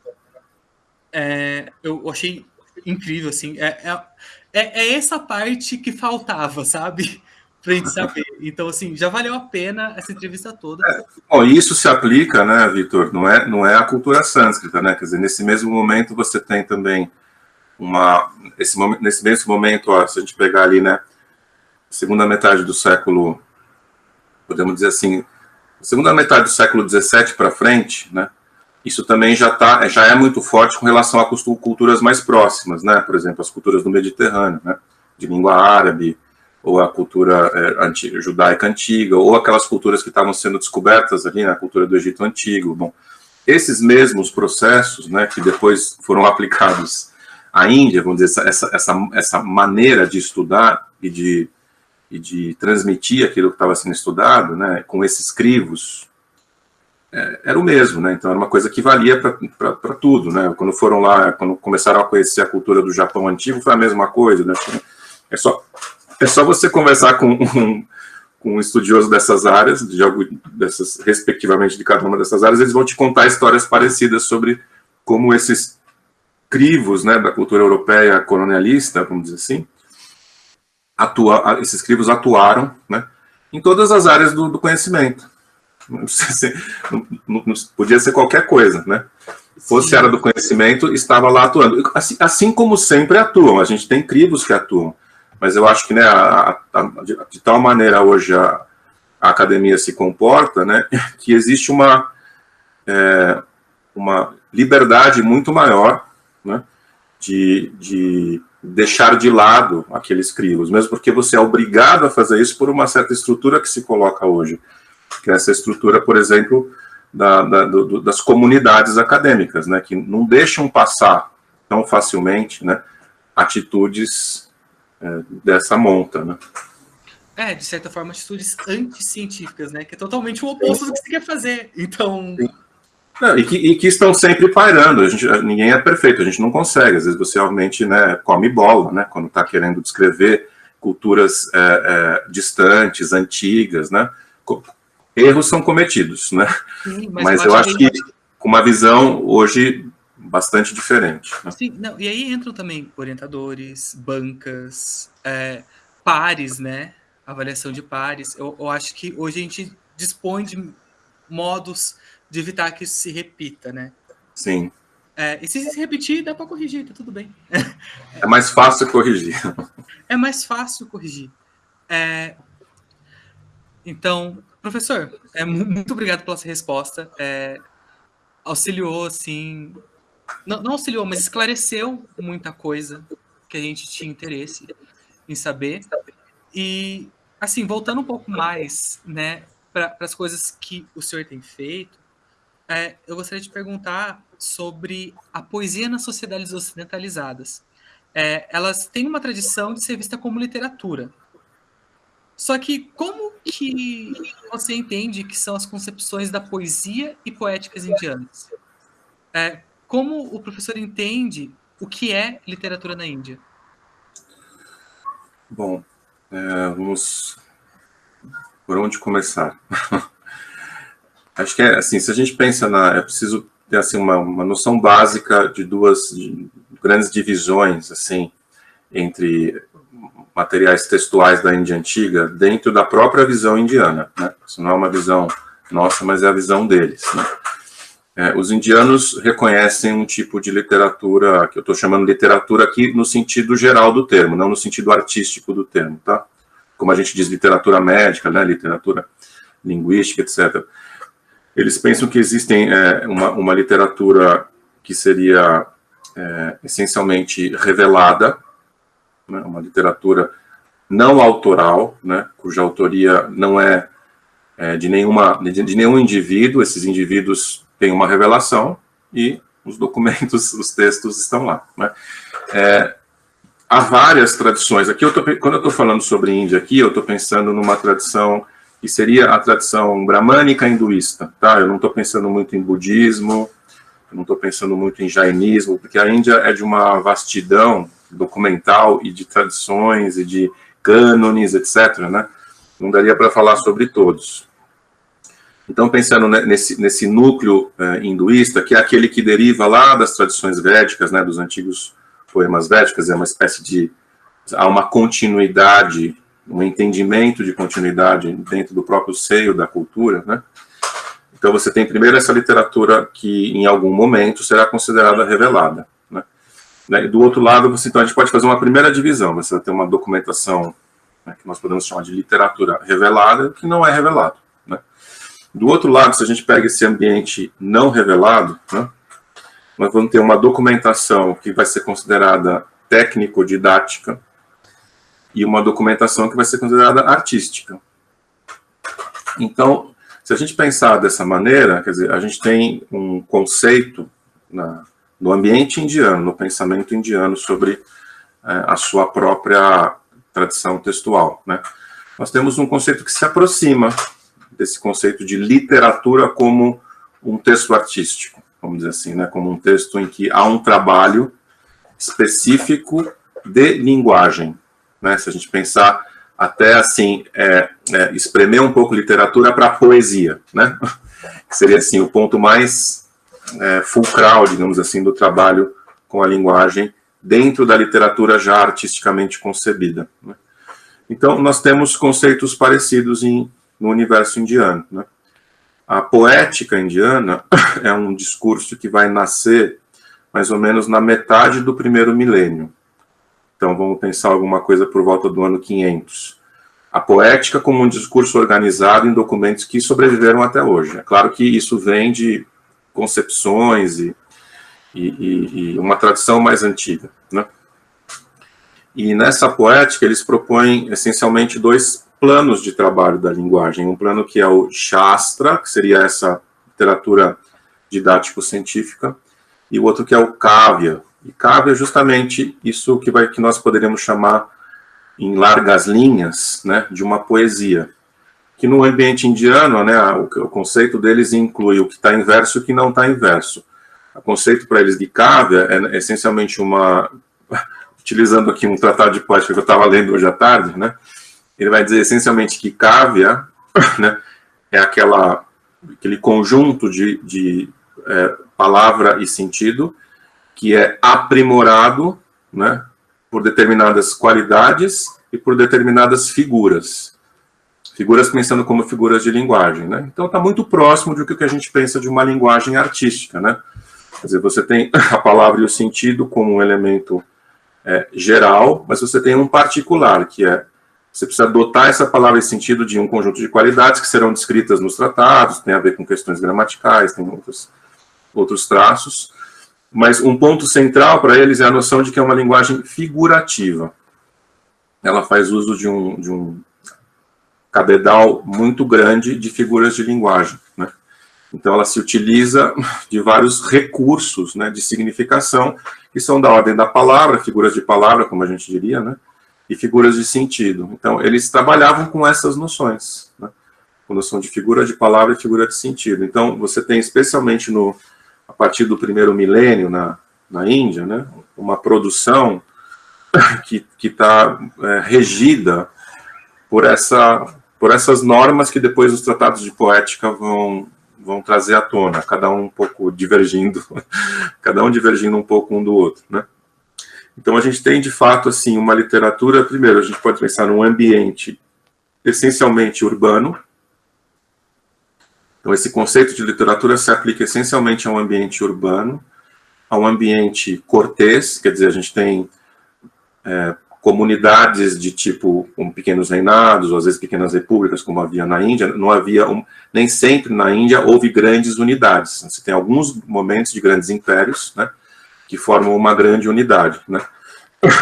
É, eu achei incrível, assim. É, é, é, é essa parte que faltava, sabe? Para a gente saber. Então, assim, já valeu a pena essa entrevista toda. É, bom, isso se aplica, né, Vitor? Não é, não é a cultura sânscrita, né? Quer dizer, nesse mesmo momento você tem também uma. Esse, nesse mesmo momento, ó, se a gente pegar ali, né, segunda metade do século, podemos dizer assim, segunda metade do século XVII para frente, né? Isso também já, tá, já é muito forte com relação a culturas mais próximas, né? Por exemplo, as culturas do Mediterrâneo, né? De língua árabe, ou a cultura é, antiga, judaica antiga, ou aquelas culturas que estavam sendo descobertas ali na cultura do Egito Antigo. Bom, esses mesmos processos, né, que depois foram aplicados à Índia, vamos dizer, essa, essa, essa maneira de estudar e de, e de transmitir aquilo que estava sendo estudado, né, com esses crivos é, era o mesmo, né? Então era uma coisa que valia para tudo, né? Quando foram lá, quando começaram a conhecer a cultura do Japão antigo, foi a mesma coisa, né? É só, é só você conversar com um, com um estudioso dessas áreas, de algo dessas, respectivamente de cada uma dessas áreas, eles vão te contar histórias parecidas sobre como esses crivos, né, da cultura europeia colonialista, vamos dizer assim, atua, esses crivos atuaram, né, em todas as áreas do, do conhecimento não, não, não, podia ser qualquer coisa, né? Fosse área do conhecimento, estava lá atuando. Assim, assim, como sempre atuam, a gente tem crivos que atuam, mas eu acho que né, a, a, de, de, tal maneira hoje a, a, academia se comporta, né, que existe uma, é, uma liberdade muito maior né, de, de deixar de lado aqueles crivos, mesmo porque você é obrigado a fazer isso por uma certa estrutura que se coloca hoje que é essa estrutura, por exemplo, da, da, do, das comunidades acadêmicas, né, que não deixam passar tão facilmente né, atitudes dessa monta. Né. É, de certa forma, atitudes anticientíficas, né, que é totalmente o oposto do que você quer fazer. Então... Não, e, que, e, que, estão sempre pairando, a gente, ninguém é perfeito, a gente não consegue, às vezes você realmente né, come bola, né, quando está querendo descrever culturas é, é, distantes, antigas, né, erros são cometidos, né? Sim, mas, mas eu acho que com uma visão hoje bastante diferente. Né? Sim, não, e aí entram também orientadores, bancas, é, pares, né? Avaliação de pares. Eu, eu, acho que hoje a gente dispõe de modos de evitar que isso se repita, né? Sim. É, e se se repetir, dá para corrigir, tá tudo bem. É mais fácil corrigir. É mais fácil corrigir. É, então, Professor, é, muito obrigado pela sua resposta. É, auxiliou, assim... Não, não auxiliou, mas esclareceu muita coisa que a gente tinha interesse em saber. E, assim, voltando um pouco mais né, para as coisas que o senhor tem feito, é, eu gostaria de perguntar sobre a poesia nas sociedades ocidentalizadas. É, elas têm uma tradição de ser vista como literatura, só que como que você entende que são as concepções da poesia e poéticas indianas? É, como o professor entende o que é literatura na Índia? Bom, é, vamos... Por onde começar? Acho que é assim, se a gente pensa na... É preciso ter assim, uma, uma noção básica de duas de grandes divisões, assim, entre materiais textuais da Índia Antiga dentro da própria visão indiana. Né? Isso não é uma visão nossa, mas é a visão deles. Né? É, os indianos reconhecem um tipo de literatura, que eu estou chamando literatura aqui no sentido geral do termo, não no sentido artístico do termo, tá? Como a gente diz literatura médica, né? literatura linguística, etc. Eles pensam que existem é, uma, uma literatura que seria é, essencialmente revelada, né, uma literatura não autoral, né, cuja autoria não é, é de, nenhuma, de, de, nenhum indivíduo, esses indivíduos têm uma revelação e os documentos, os textos estão lá. Né. É, há várias tradições, aqui eu tô, quando eu estou falando sobre Índia aqui, eu estou pensando numa tradição que seria a tradição bramânica hinduísta, tá? Eu não estou pensando muito em budismo, não estou pensando muito em jainismo, porque a Índia é de uma vastidão documental e de tradições e de cânones, etc., né? Não daria para falar sobre todos. Então, pensando nesse, nesse núcleo eh, hinduísta, que é aquele que deriva lá das tradições védicas, né, dos antigos poemas védicos, é uma espécie de... há uma continuidade, um entendimento de continuidade dentro do próprio seio da cultura, né? Então, você tem primeiro essa literatura que, em algum momento, será considerada revelada. Né? E do outro lado, você, então a gente pode fazer uma primeira divisão, você vai ter uma documentação né, que nós podemos chamar de literatura revelada, que não é revelado. Do outro lado, se a gente pega esse ambiente não revelado, né, nós vamos ter uma documentação que vai ser considerada técnico-didática e uma documentação que vai ser considerada artística. Então, se a gente pensar dessa maneira, quer dizer, a gente tem um conceito na, no ambiente indiano, no pensamento indiano sobre é, a sua própria tradição textual. Né? Nós temos um conceito que se aproxima desse conceito de literatura como um texto artístico, vamos dizer assim, né, como um texto em que há um trabalho específico de linguagem. Né? Se a gente pensar até assim, é, é, espremer um pouco literatura para poesia, né? que seria assim o ponto mais é, fulcral, digamos assim, do trabalho com a linguagem dentro da literatura já artisticamente concebida. Né? Então, nós temos conceitos parecidos em, no universo indiano. Né? A poética indiana é um discurso que vai nascer mais ou menos na metade do primeiro milênio. Então, vamos pensar alguma coisa por volta do ano 500. A poética como um discurso organizado em documentos que sobreviveram até hoje. É claro que isso vem de concepções e, e, e uma tradição mais antiga. Né? E nessa poética, eles propõem essencialmente dois planos de trabalho da linguagem. Um plano que é o Shastra, que seria essa literatura didático-científica, e o outro que é o Kavya. E Kavya é justamente isso que, vai, que nós poderíamos chamar, em largas linhas, né, de uma poesia. Que no ambiente indiano, né, o, o conceito deles inclui o que está em verso e o que não está em verso. O conceito para eles de Kavya é essencialmente uma utilizando aqui um tratado de poética que eu estava lendo hoje à tarde, né, ele vai dizer essencialmente que cávia né, é aquela, aquele conjunto de, de é, palavra e sentido que é aprimorado né, por determinadas qualidades e por determinadas figuras. Figuras pensando como figuras de linguagem. Né? Então está muito próximo do que a gente pensa de uma linguagem artística. Né? Quer dizer, você tem a palavra e o sentido como um elemento é, geral, mas você tem um particular, que é, você precisa dotar essa palavra e sentido de um conjunto de qualidades que serão descritas nos tratados, tem a ver com questões gramaticais, tem outros, outros traços, mas um ponto central para eles é a noção de que é uma linguagem figurativa. Ela faz uso de um, de um cabedal muito grande de figuras de linguagem, né? Então, ela se utiliza de vários recursos né, de significação, que são da ordem da palavra, figuras de palavra, como a gente diria, né, e figuras de sentido. Então, eles trabalhavam com essas noções, né, com noção de figura de palavra e figura de sentido. Então, você tem, especialmente no, a partir do primeiro milênio na, na Índia, né, uma produção que está é, regida por, essa, por essas normas que depois os tratados de poética vão, vão trazer à tona, cada um um pouco divergindo, cada um divergindo um pouco um do outro, né? Então a gente tem de fato assim uma literatura, primeiro a gente pode pensar num ambiente essencialmente urbano. Então esse conceito de literatura se aplica essencialmente a um ambiente urbano, a um ambiente cortês, quer dizer, a gente tem é, comunidades de tipo pequenos reinados, ou às vezes pequenas repúblicas, como havia na Índia, não havia, um, nem sempre na Índia houve grandes unidades. Você tem alguns momentos de grandes impérios, né, que formam uma grande unidade, né.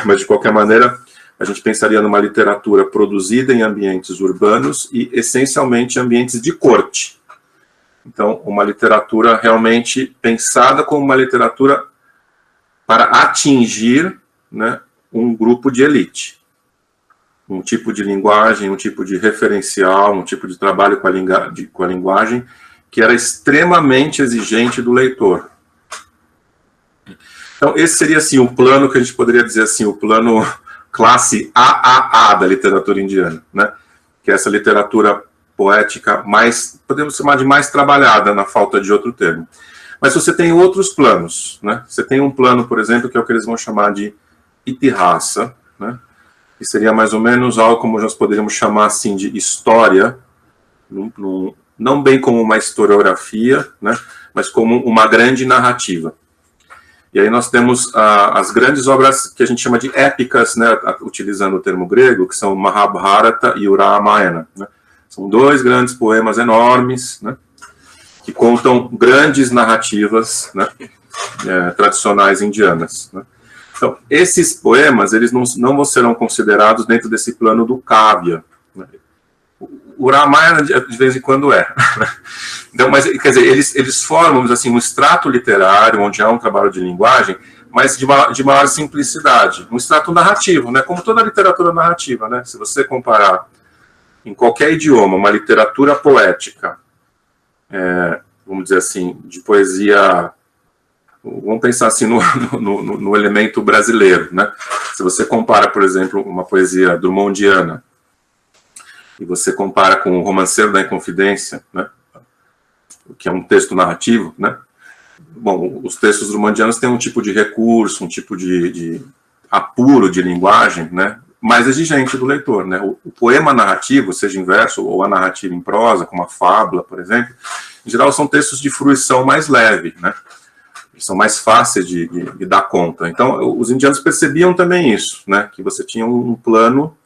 Mas, de qualquer maneira, a gente pensaria numa literatura produzida em ambientes urbanos e, essencialmente, ambientes de corte. Então, uma literatura realmente pensada como uma literatura para atingir né, um grupo de elite. Um tipo de linguagem, um tipo de referencial, um tipo de trabalho com a, com a linguagem que era extremamente exigente do leitor. Então, esse seria, assim, o plano que a gente poderia dizer, assim, o plano classe AAA da literatura indiana, né? Que é essa literatura poética mais, podemos chamar de mais trabalhada, na falta de outro termo. Mas você tem outros planos, né? Você tem um plano, por exemplo, que é o que eles vão chamar de Itihasa, né? que seria mais ou menos algo como nós poderíamos chamar assim de história, num, num, não bem como uma historiografia, né? mas como uma grande narrativa. E aí nós temos ah, as grandes obras que a gente chama de épicas, né? utilizando o termo grego, que são Mahabharata e o. Né? São dois grandes poemas enormes, né? que contam grandes narrativas né? é, tradicionais indianas. Né? Então, esses poemas, eles não, não serão considerados dentro desse plano do Kavya. O Ramayana, de vez em quando, é. Então, mas, quer dizer, eles, eles formam, assim, um extrato literário, onde há um trabalho de linguagem, mas de, de maior simplicidade. Um extrato narrativo, né? Como toda literatura narrativa, né? Se você comparar em qualquer idioma uma literatura poética é, vamos dizer assim, de poesia vamos pensar assim no, no, no, elemento brasileiro, né? Se você compara, por exemplo, uma poesia drumondiana e você compara com o Romanceiro da Inconfidência, né? Que é um texto narrativo, né? Bom, os textos drumondianos têm um tipo de recurso, um tipo de, de apuro de linguagem, né? Mais exigente do leitor, né? O, o poema narrativo, seja em verso ou a narrativa em prosa, como a fábula, por exemplo, em geral são textos de fruição mais leve, né? são mais fáceis de, de, de, dar conta. Então, os indianos percebiam também isso, né, que você tinha um plano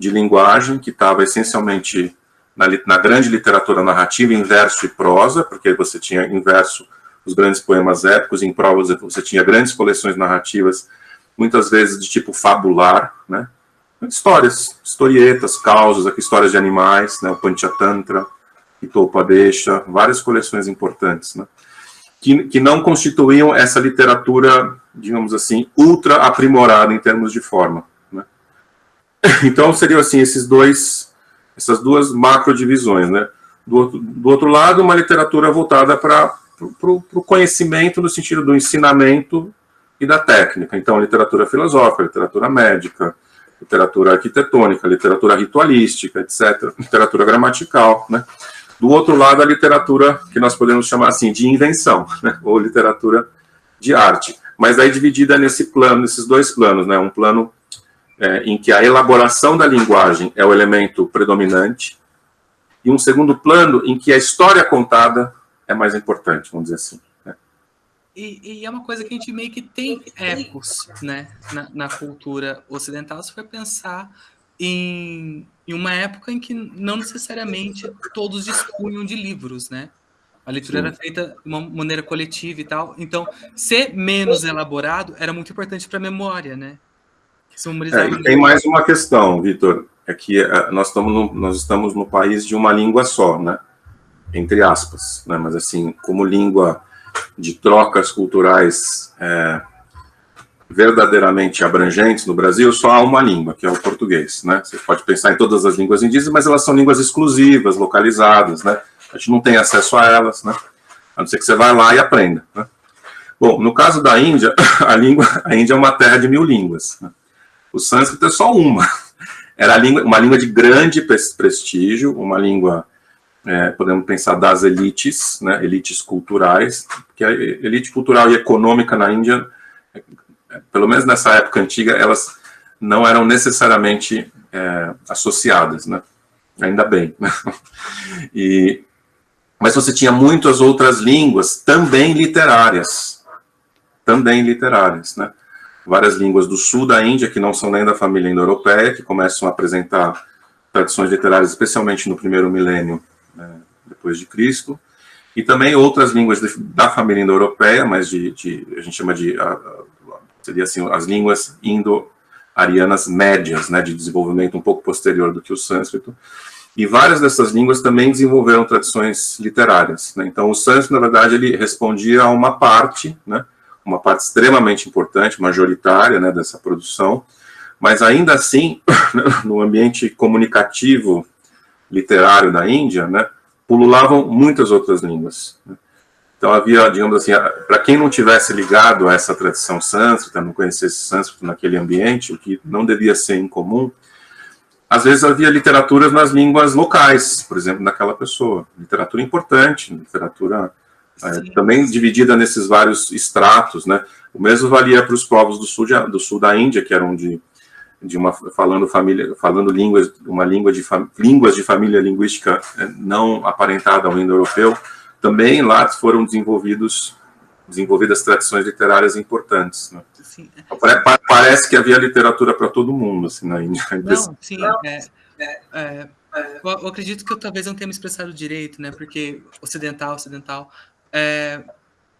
de linguagem que estava essencialmente na, na, grande literatura narrativa em verso e prosa, porque você tinha em verso os grandes poemas épicos, em prosa você tinha grandes coleções narrativas, muitas vezes de tipo fabular, né, histórias, historietas, causas, histórias de animais, né, o Panchatantra, Hitopadesha, várias coleções importantes, né? Que, que não constituíam essa literatura, digamos assim, ultra aprimorada em termos de forma. Então, seriam assim, esses dois, essas duas macro divisões. Né? Do, do outro lado, uma literatura voltada para o conhecimento no sentido do ensinamento e da técnica. Então, literatura filosófica, literatura médica, literatura arquitetônica, literatura ritualística, etc., literatura gramatical, né? Do outro lado, a literatura que nós podemos chamar assim de invenção, né? ou literatura de arte. Mas aí dividida nesse plano, nesses dois planos, né? Um plano é, em que a elaboração da linguagem é o elemento predominante, e um segundo plano em que a história contada é mais importante, vamos dizer assim. Né? E, e, é uma coisa que a gente meio que tem ecos né, na, na cultura ocidental, se for pensar em, em uma época em que não necessariamente todos dispunham de livros, né? A leitura Sim. era feita de uma maneira coletiva e tal. Então, ser menos elaborado era muito importante para a memória, né? É, tem mais uma questão, Vitor, é que é, nós estamos, no, nós estamos no país de uma língua só, né? Entre aspas, né? Mas assim, como língua de trocas culturais é, verdadeiramente abrangentes no Brasil, só há uma língua, que é o português, né? Você pode pensar em todas as línguas indígenas, mas elas são línguas exclusivas, localizadas, né? A gente não tem acesso a elas, né? A não ser que você vá lá e aprenda, né? Bom, no caso da Índia, a língua, a Índia é uma terra de mil línguas. Né? O sânscrito é só uma. Era uma língua de grande prestígio, uma língua, é, podemos pensar, das elites, né? elites culturais, que a elite cultural e econômica na Índia pelo menos nessa época antiga, elas não eram necessariamente é, associadas, né? Ainda bem. E, mas você tinha muitas outras línguas, também literárias. Também literárias, né? Várias línguas do sul da Índia, que não são nem da família indo-europeia, que começam a apresentar tradições literárias, especialmente no primeiro milênio né, depois de Cristo, e também outras línguas de, da família indo-europeia, mas de, de, a gente chama de a, seria assim, as línguas indo-arianas médias, né, de desenvolvimento um pouco posterior do que o sânscrito, e várias dessas línguas também desenvolveram tradições literárias. Né? Então, o sânscrito, na verdade, ele respondia a uma parte, né, uma parte extremamente importante, majoritária, né, dessa produção, mas ainda assim, no ambiente comunicativo literário da Índia, né, pululavam muitas outras línguas. Né? Então havia, digamos assim, para quem não tivesse ligado a essa tradição sânscrita, não conhecesse sânscrito naquele ambiente, o que não devia ser incomum, às vezes havia literaturas nas línguas locais, por exemplo, daquela pessoa. Literatura importante, literatura é, também dividida nesses vários estratos, né? O mesmo valia para os povos do sul, de, do sul da Índia, que eram de, de uma falando família, falando línguas, uma língua de línguas de família linguística é, não aparentada ao indo-europeu também lá foram desenvolvidos desenvolvidas tradições literárias importantes. Né? Sim. Parece que havia literatura para todo mundo assim, na Índia. Não, sim. É, é, é, eu acredito que eu talvez não tenha me expressado direito, né? Porque ocidental, ocidental. É,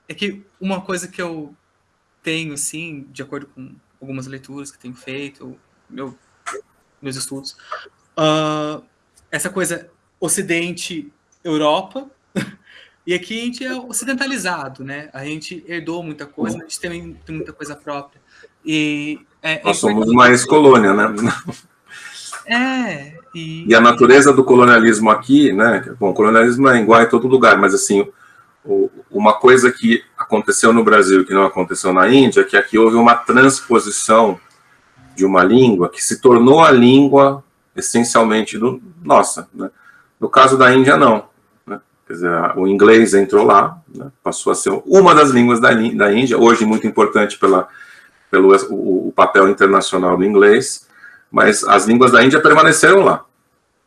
é que uma coisa que eu tenho, assim, de acordo com algumas leituras que tenho feito, meu, meus estudos, uh, essa coisa Ocidente, Europa, e aqui a gente é ocidentalizado, né? A gente herdou muita coisa, a gente tem, tem muita coisa própria. E é, é Nós é somos uma ex-colônia, né? É. E... e... a natureza do colonialismo aqui, né? Bom, o colonialismo é igual em todo lugar, mas assim, uma coisa que aconteceu no Brasil que não aconteceu na Índia, é que aqui houve uma transposição de uma língua que se tornou a língua essencialmente do, nossa. Né? No caso da Índia, não. Né? Quer dizer, o inglês entrou lá, né? passou a ser uma das línguas da, da Índia, hoje muito importante pela, pelo o, o papel internacional do inglês, mas as línguas da Índia permaneceram lá.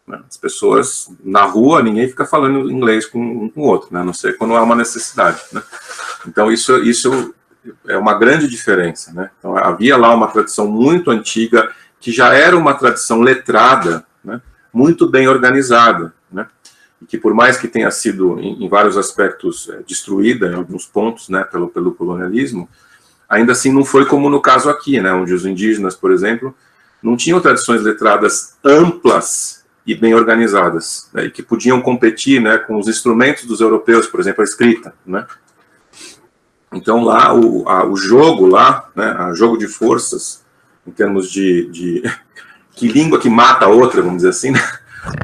Né? As pessoas, na rua, ninguém fica falando inglês com um com o outro, né? a não ser quando há uma necessidade. Né? Então, isso, isso é uma grande diferença. Né? Então, havia lá uma tradição muito antiga, que já era uma tradição letrada, né? muito bem organizada, né? e que por mais que tenha sido, em, em vários aspectos, é, destruída em alguns pontos né, pelo, pelo colonialismo, ainda assim não foi como no caso aqui, né, onde os indígenas, por exemplo, não tinham tradições letradas amplas e bem organizadas, né, e que podiam competir né, com os instrumentos dos europeus, por exemplo, a escrita. Né? Então lá, o, a, o jogo lá, né, a jogo de forças, em termos de, de que língua que mata a outra, vamos dizer assim, né?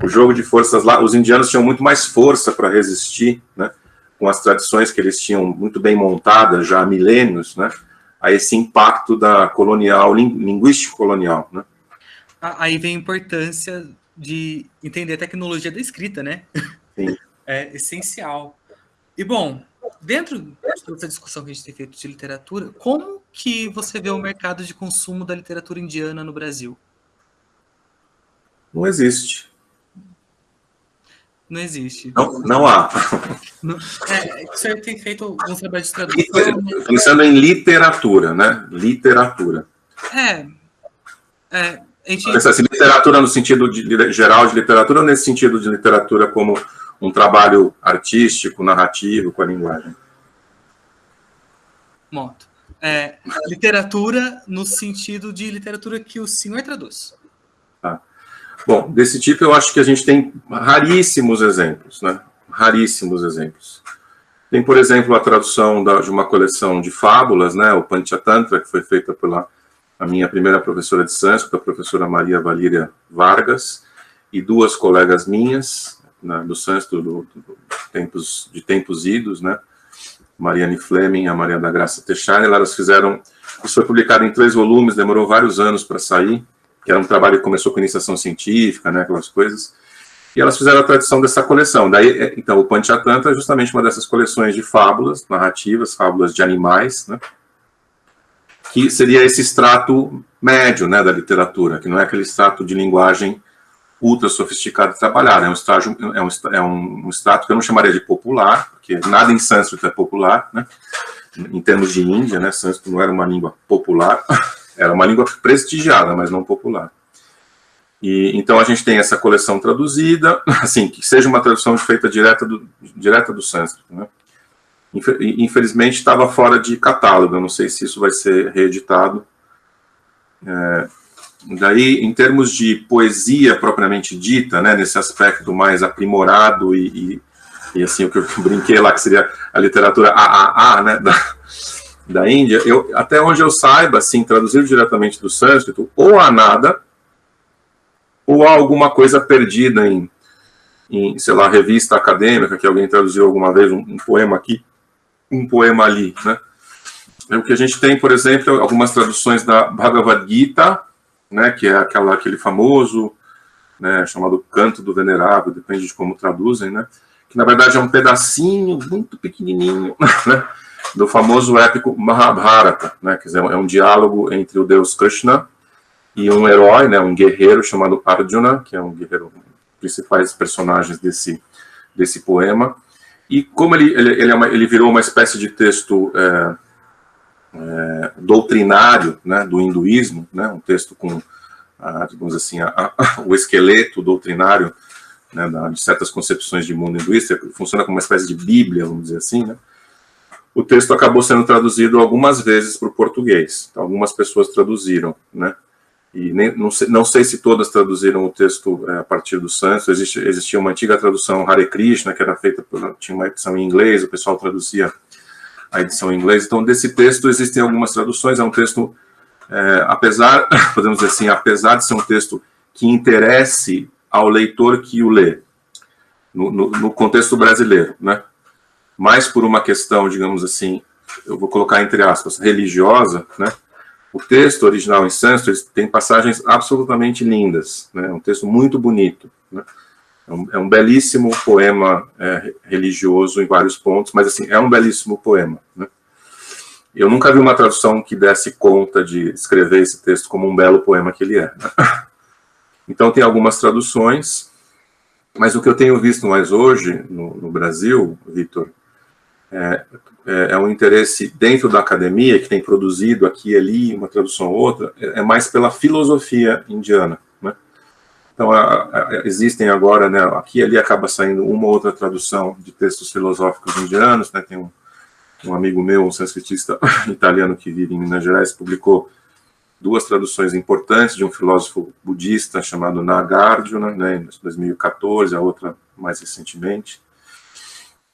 o jogo de forças lá, os indianos tinham muito mais força para resistir, né, com as tradições que eles tinham muito bem montadas já há milênios, né, a esse impacto da colonial, linguístico colonial, né. Aí vem a importância de entender a tecnologia da escrita, né? Sim. É essencial. E, bom, dentro dessa discussão que a gente tem feito de literatura, como que você vê o mercado de consumo da literatura indiana no Brasil? Não existe. Não existe. Não, não há. É, senhor tem feito um trabalho de tradução... Pensando em literatura, né? Literatura. É. é gente... Assim, literatura no sentido de, geral de literatura ou nesse sentido de literatura como um trabalho artístico, narrativo, com a linguagem? Moto. É, literatura no sentido de literatura que o senhor traduz. Tá. Bom, desse tipo eu acho que a gente tem raríssimos exemplos, né? Raríssimos exemplos. Tem, por exemplo, a tradução da, de uma coleção de fábulas, né? O Panchatantra, que foi feita pela a minha primeira professora de sânscrito, a professora Maria Valíria Vargas, e duas colegas minhas, né, do sânscrito do, do, tempos, de tempos idos, né, Mariane Fleming e a Maria da Graça Teixeira, elas fizeram, isso foi publicado em três volumes, demorou vários anos para sair, que era um trabalho que começou com iniciação científica, né, aquelas coisas, e elas fizeram a tradição dessa coleção. Daí, é, então, o Panchatantra é justamente uma dessas coleções de fábulas, narrativas, fábulas de animais, né, que seria esse extrato médio né, da literatura, que não é aquele extrato de linguagem ultra sofisticado de trabalhar, é um, estágio, é, um, é um extrato que eu não chamaria de popular, porque nada em sânscrito é popular, né, em termos de Índia, né, sânscrito não era uma língua popular, era uma língua prestigiada, mas não popular. E, então a gente tem essa coleção traduzida, assim, que seja uma tradução feita direta do, direta do sânscrito, né, Infelizmente estava fora de catálogo, eu não sei se isso vai ser reeditado. É, daí, em termos de poesia propriamente dita, né, nesse aspecto mais aprimorado e, e, e assim, o que eu brinquei lá, que seria a literatura AAA, né, da, da Índia, eu, até onde eu saiba, assim, traduzido diretamente do sânscrito, ou há nada, ou há alguma coisa perdida em, em sei lá, revista acadêmica, que alguém traduziu alguma vez, um, um poema aqui, um poema ali, né? É o que a gente tem, por exemplo, algumas traduções da Bhagavad Gita, né, que é aquela, aquele famoso, né, chamado Canto do Venerável, depende de como traduzem, né, que na verdade é um pedacinho muito pequenininho, né, do famoso épico Mahabharata, né, quer dizer, é um diálogo entre o deus Krishna e um herói, né, um guerreiro chamado Arjuna, que é um guerreiro, um principais personagens desse, desse poema, e como ele, ele, ele, é uma, ele virou uma espécie de texto é, é, doutrinário né, do hinduísmo, né, um texto com, a, digamos assim, a, a, o esqueleto doutrinário né, de certas concepções de mundo hinduísta, funciona como uma espécie de bíblia, vamos dizer assim, né, o texto acabou sendo traduzido algumas vezes para o português. Algumas pessoas traduziram, né? E nem, não, sei, não, sei, se todas traduziram o texto é, a partir do Santos, Existe, existia uma antiga tradução Hare Krishna, que era feita, por, tinha uma edição em inglês, o pessoal traduzia a edição em inglês, então desse texto existem algumas traduções, é um texto, é, apesar, podemos dizer assim, apesar de ser um texto que interesse ao leitor que o lê, no, no, no contexto brasileiro, né? mais por uma questão, digamos assim, eu vou colocar entre aspas, religiosa, né? O texto original em sânscrito tem passagens absolutamente lindas, né? É um texto muito bonito, né? É um, é um belíssimo poema é, religioso em vários pontos, mas assim, é um belíssimo poema, né? Eu nunca vi uma tradução que desse conta de escrever esse texto como um belo poema que ele é. Né? Então tem algumas traduções, mas o que eu tenho visto mais hoje no, no Brasil, Vitor, é, é, é, um interesse dentro da academia, que tem produzido aqui e ali, uma tradução ou outra, é, é mais pela filosofia indiana. Né? Então, a, a, existem agora, né, aqui e ali acaba saindo uma ou outra tradução de textos filosóficos indianos, né, tem um, um amigo meu, um sanskritista italiano que vive em Minas Gerais, publicou duas traduções importantes de um filósofo budista chamado Nagarjuna, né, em 2014, a outra mais recentemente.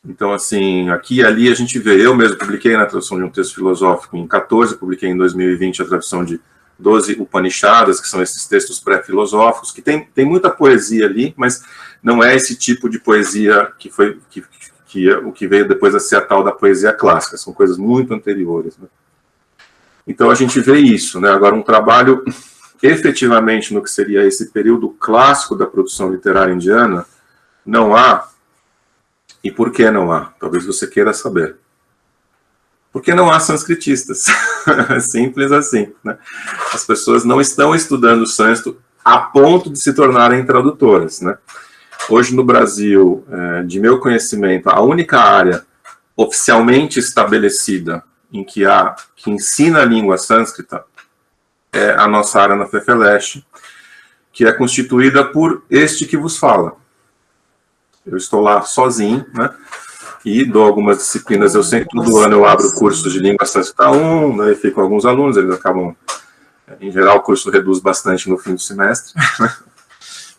Então, assim, aqui e ali a gente vê, eu mesmo publiquei na tradução de um texto filosófico em 14, publiquei em 2020 a tradução de 12 Upanishadas, que são esses textos pré-filosóficos, que tem, tem muita poesia ali, mas não é esse tipo de poesia que foi que, que é, o que veio depois a ser a tal da poesia clássica, são coisas muito anteriores. Né? Então a gente vê isso, né? Agora um trabalho efetivamente no que seria esse período clássico da produção literária indiana, não há. E por que não há? Talvez você queira saber. Porque não há sanscritistas. Simples assim. Né? As pessoas não estão estudando sânscrito a ponto de se tornarem tradutoras. Né? Hoje no Brasil, é, de meu conhecimento, a única área oficialmente estabelecida em que há que ensina a língua sânscrita é a nossa área na FEFELESH, que é constituída por este que vos fala. Eu estou lá sozinho, né? E dou algumas disciplinas, eu sempre, todo ano eu abro cursos de língua sânscrita 1, né, e fico com alguns alunos, eles acabam, em geral o curso reduz bastante no fim do semestre.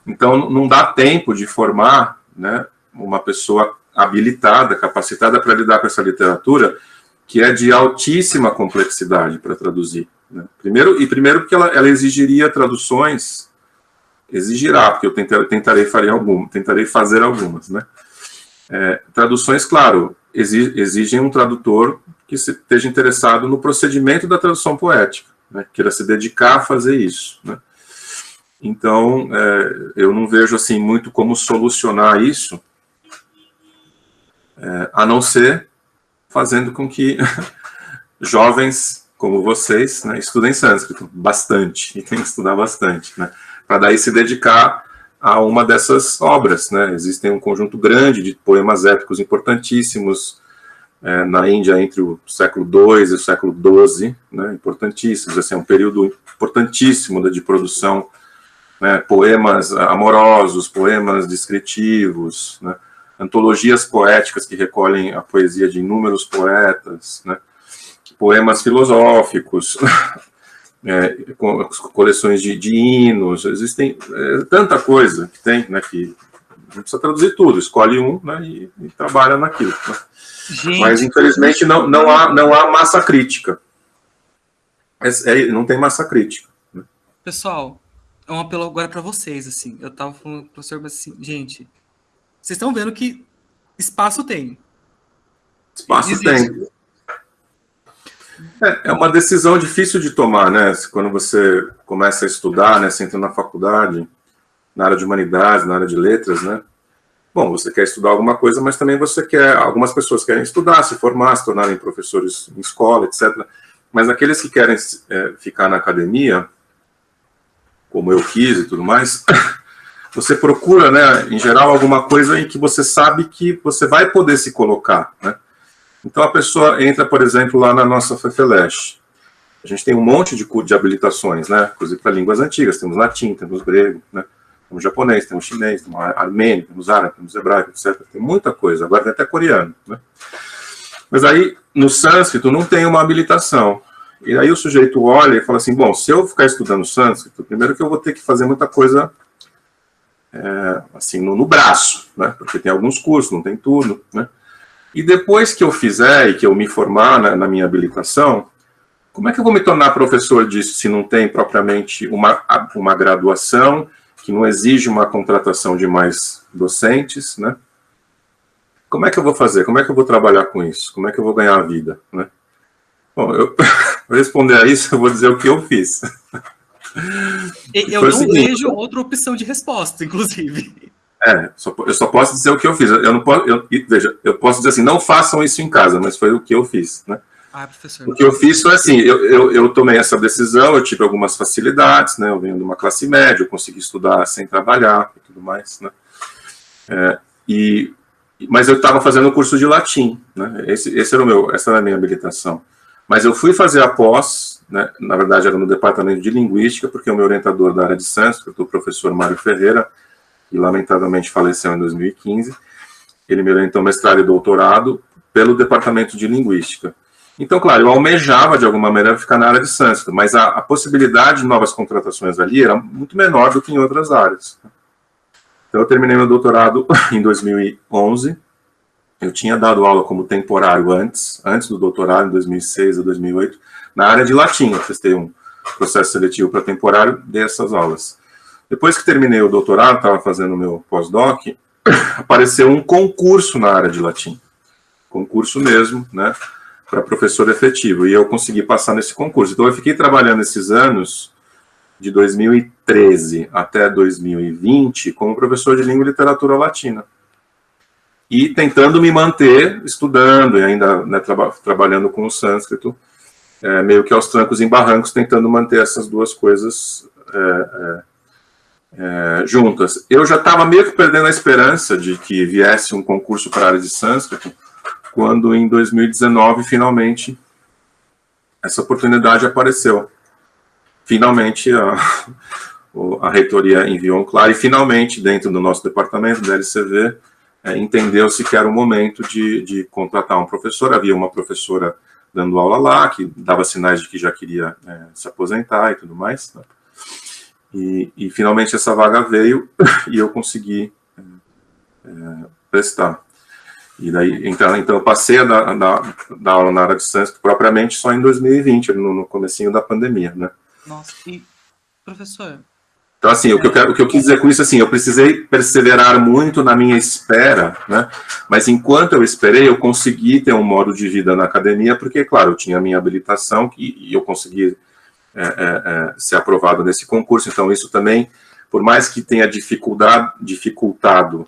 Então, não dá tempo de formar né, uma pessoa habilitada, capacitada para lidar com essa literatura, que é de altíssima complexidade para traduzir. Né? Primeiro, e primeiro porque ela, ela, exigiria traduções, exigirá, porque eu tentarei, tentarei, fazer, algum, tentarei fazer algumas. Né? É, traduções, claro, exigem um tradutor que esteja interessado no procedimento da tradução poética, né? queira se dedicar a fazer isso. Né? Então, é, eu não vejo assim muito como solucionar isso, é, a não ser fazendo com que jovens como vocês né, estudem sânscrito bastante, e tem que estudar bastante, né, para daí se dedicar a uma dessas obras. Né, existem um conjunto grande de poemas épicos importantíssimos é, na Índia entre o século II e o século XII, né, importantíssimos, assim, é um período importantíssimo de produção, né, poemas amorosos, poemas descritivos, né, antologias poéticas que recolhem a poesia de inúmeros poetas, né? poemas filosóficos, é, coleções de, de, hinos, existem é, tanta coisa que tem, né, que não precisa traduzir tudo, escolhe um né, e, e trabalha naquilo. Né? Gente, Mas, infelizmente, não, não, há, não há massa crítica. É, é, não tem massa crítica. Né? Pessoal, é um apelo agora para vocês, assim, eu estava falando com o professor, mas assim, gente, vocês estão vendo que espaço tem. Espaço Existe. tem. É, é, uma decisão difícil de tomar, né? Quando você começa a estudar, né? Você entra na faculdade, na área de humanidades, na área de letras, né? Bom, você quer estudar alguma coisa, mas também você quer... Algumas pessoas querem estudar, se formar, se tornarem professores em escola, etc. Mas aqueles que querem é, ficar na academia, como eu quis e tudo mais, você procura, né, em geral, alguma coisa em que você sabe que você vai poder se colocar, né? Então a pessoa entra, por exemplo, lá na nossa FEFELESH. A gente tem um monte de, de habilitações, né? Inclusive para línguas antigas, temos latim, temos grego, né? Temos japonês, temos chinês, temos armênio, temos árabe, temos hebraico, etc. Tem muita coisa, agora tem até coreano, né? Mas aí, no sânscrito, não tem uma habilitação. E aí o sujeito olha e fala assim, bom, se eu ficar estudando sânscrito, primeiro que eu vou ter que fazer muita coisa é, assim, no, no, braço, né? Porque tem alguns cursos, não tem tudo, né? E depois que eu fizer e que eu me formar na, na minha habilitação, como é que eu vou me tornar professor disso se não tem propriamente uma, uma graduação, que não exige uma contratação de mais docentes, né? como é que eu vou fazer? Como é que eu vou trabalhar com isso? Como é que eu vou ganhar a vida? Né? Bom, eu, responder a isso, eu vou dizer o que eu fiz. Eu não seguinte, vejo outra opção de resposta, inclusive. É, só, eu só posso dizer o que eu fiz. Eu não posso, eu, veja, eu posso dizer assim, não façam isso em casa, mas foi o que eu fiz, né? Ah, professor. O que eu fiz foi assim, eu, eu, eu, tomei essa decisão, eu tive algumas facilidades, né? Eu venho de uma classe média, eu consegui estudar sem trabalhar e tudo mais, né? É, e, mas eu estava fazendo o curso de latim, né? Esse, esse era o meu, essa era a minha habilitação. Mas eu fui fazer a pós, né? na verdade era no departamento de linguística, porque o meu orientador da área de sânscrito, o professor Mário Ferreira, que lamentavelmente faleceu em 2015, ele me orientou mestrado e doutorado pelo departamento de linguística. Então, claro, eu almejava de alguma maneira ficar na área de sânscrito, mas a, a possibilidade de novas contratações ali era muito menor do que em outras áreas. Então, eu terminei meu doutorado em 2011. Eu tinha dado aula como temporário antes, antes do doutorado, em 2006 a 2008, na área de latim. Eu testei um processo seletivo para temporário, dei essas aulas. Depois que terminei o doutorado, estava fazendo o meu pós-doc, apareceu um concurso na área de latim. Concurso mesmo, né? Para professor efetivo. E eu consegui passar nesse concurso. Então, eu fiquei trabalhando esses anos, de 2013 até 2020, como professor de língua e literatura latina. E tentando me manter estudando e ainda né, traba trabalhando com o sânscrito, é, meio que aos trancos e barrancos, tentando manter essas duas coisas é, é, é, juntas. Eu já estava meio que perdendo a esperança de que viesse um concurso para a área de sânscrito, quando em 2019, finalmente, essa oportunidade apareceu. Finalmente, a, a reitoria enviou um claro, e finalmente, dentro do nosso departamento, da LCV, é, entendeu-se que era o momento de, de contratar um professor. Havia uma professora dando aula lá, que dava sinais de que já queria é, se aposentar e tudo mais. Né? E, e, finalmente essa vaga veio e eu consegui é, é, prestar. E daí, então, então eu passei a dar, a aula na área de sânscrito propriamente só em 2020, no, no comecinho da pandemia, né? Nossa, e professor... Então, assim, é... o, que eu quero, o que eu quis dizer com isso, assim, eu precisei perseverar muito na minha espera, né? Mas enquanto eu esperei, eu consegui ter um modo de vida na academia, porque, claro, eu tinha a minha habilitação e, e eu consegui é, é, é, ser aprovado nesse concurso. Então, isso também, por mais que tenha dificuldade, dificultado,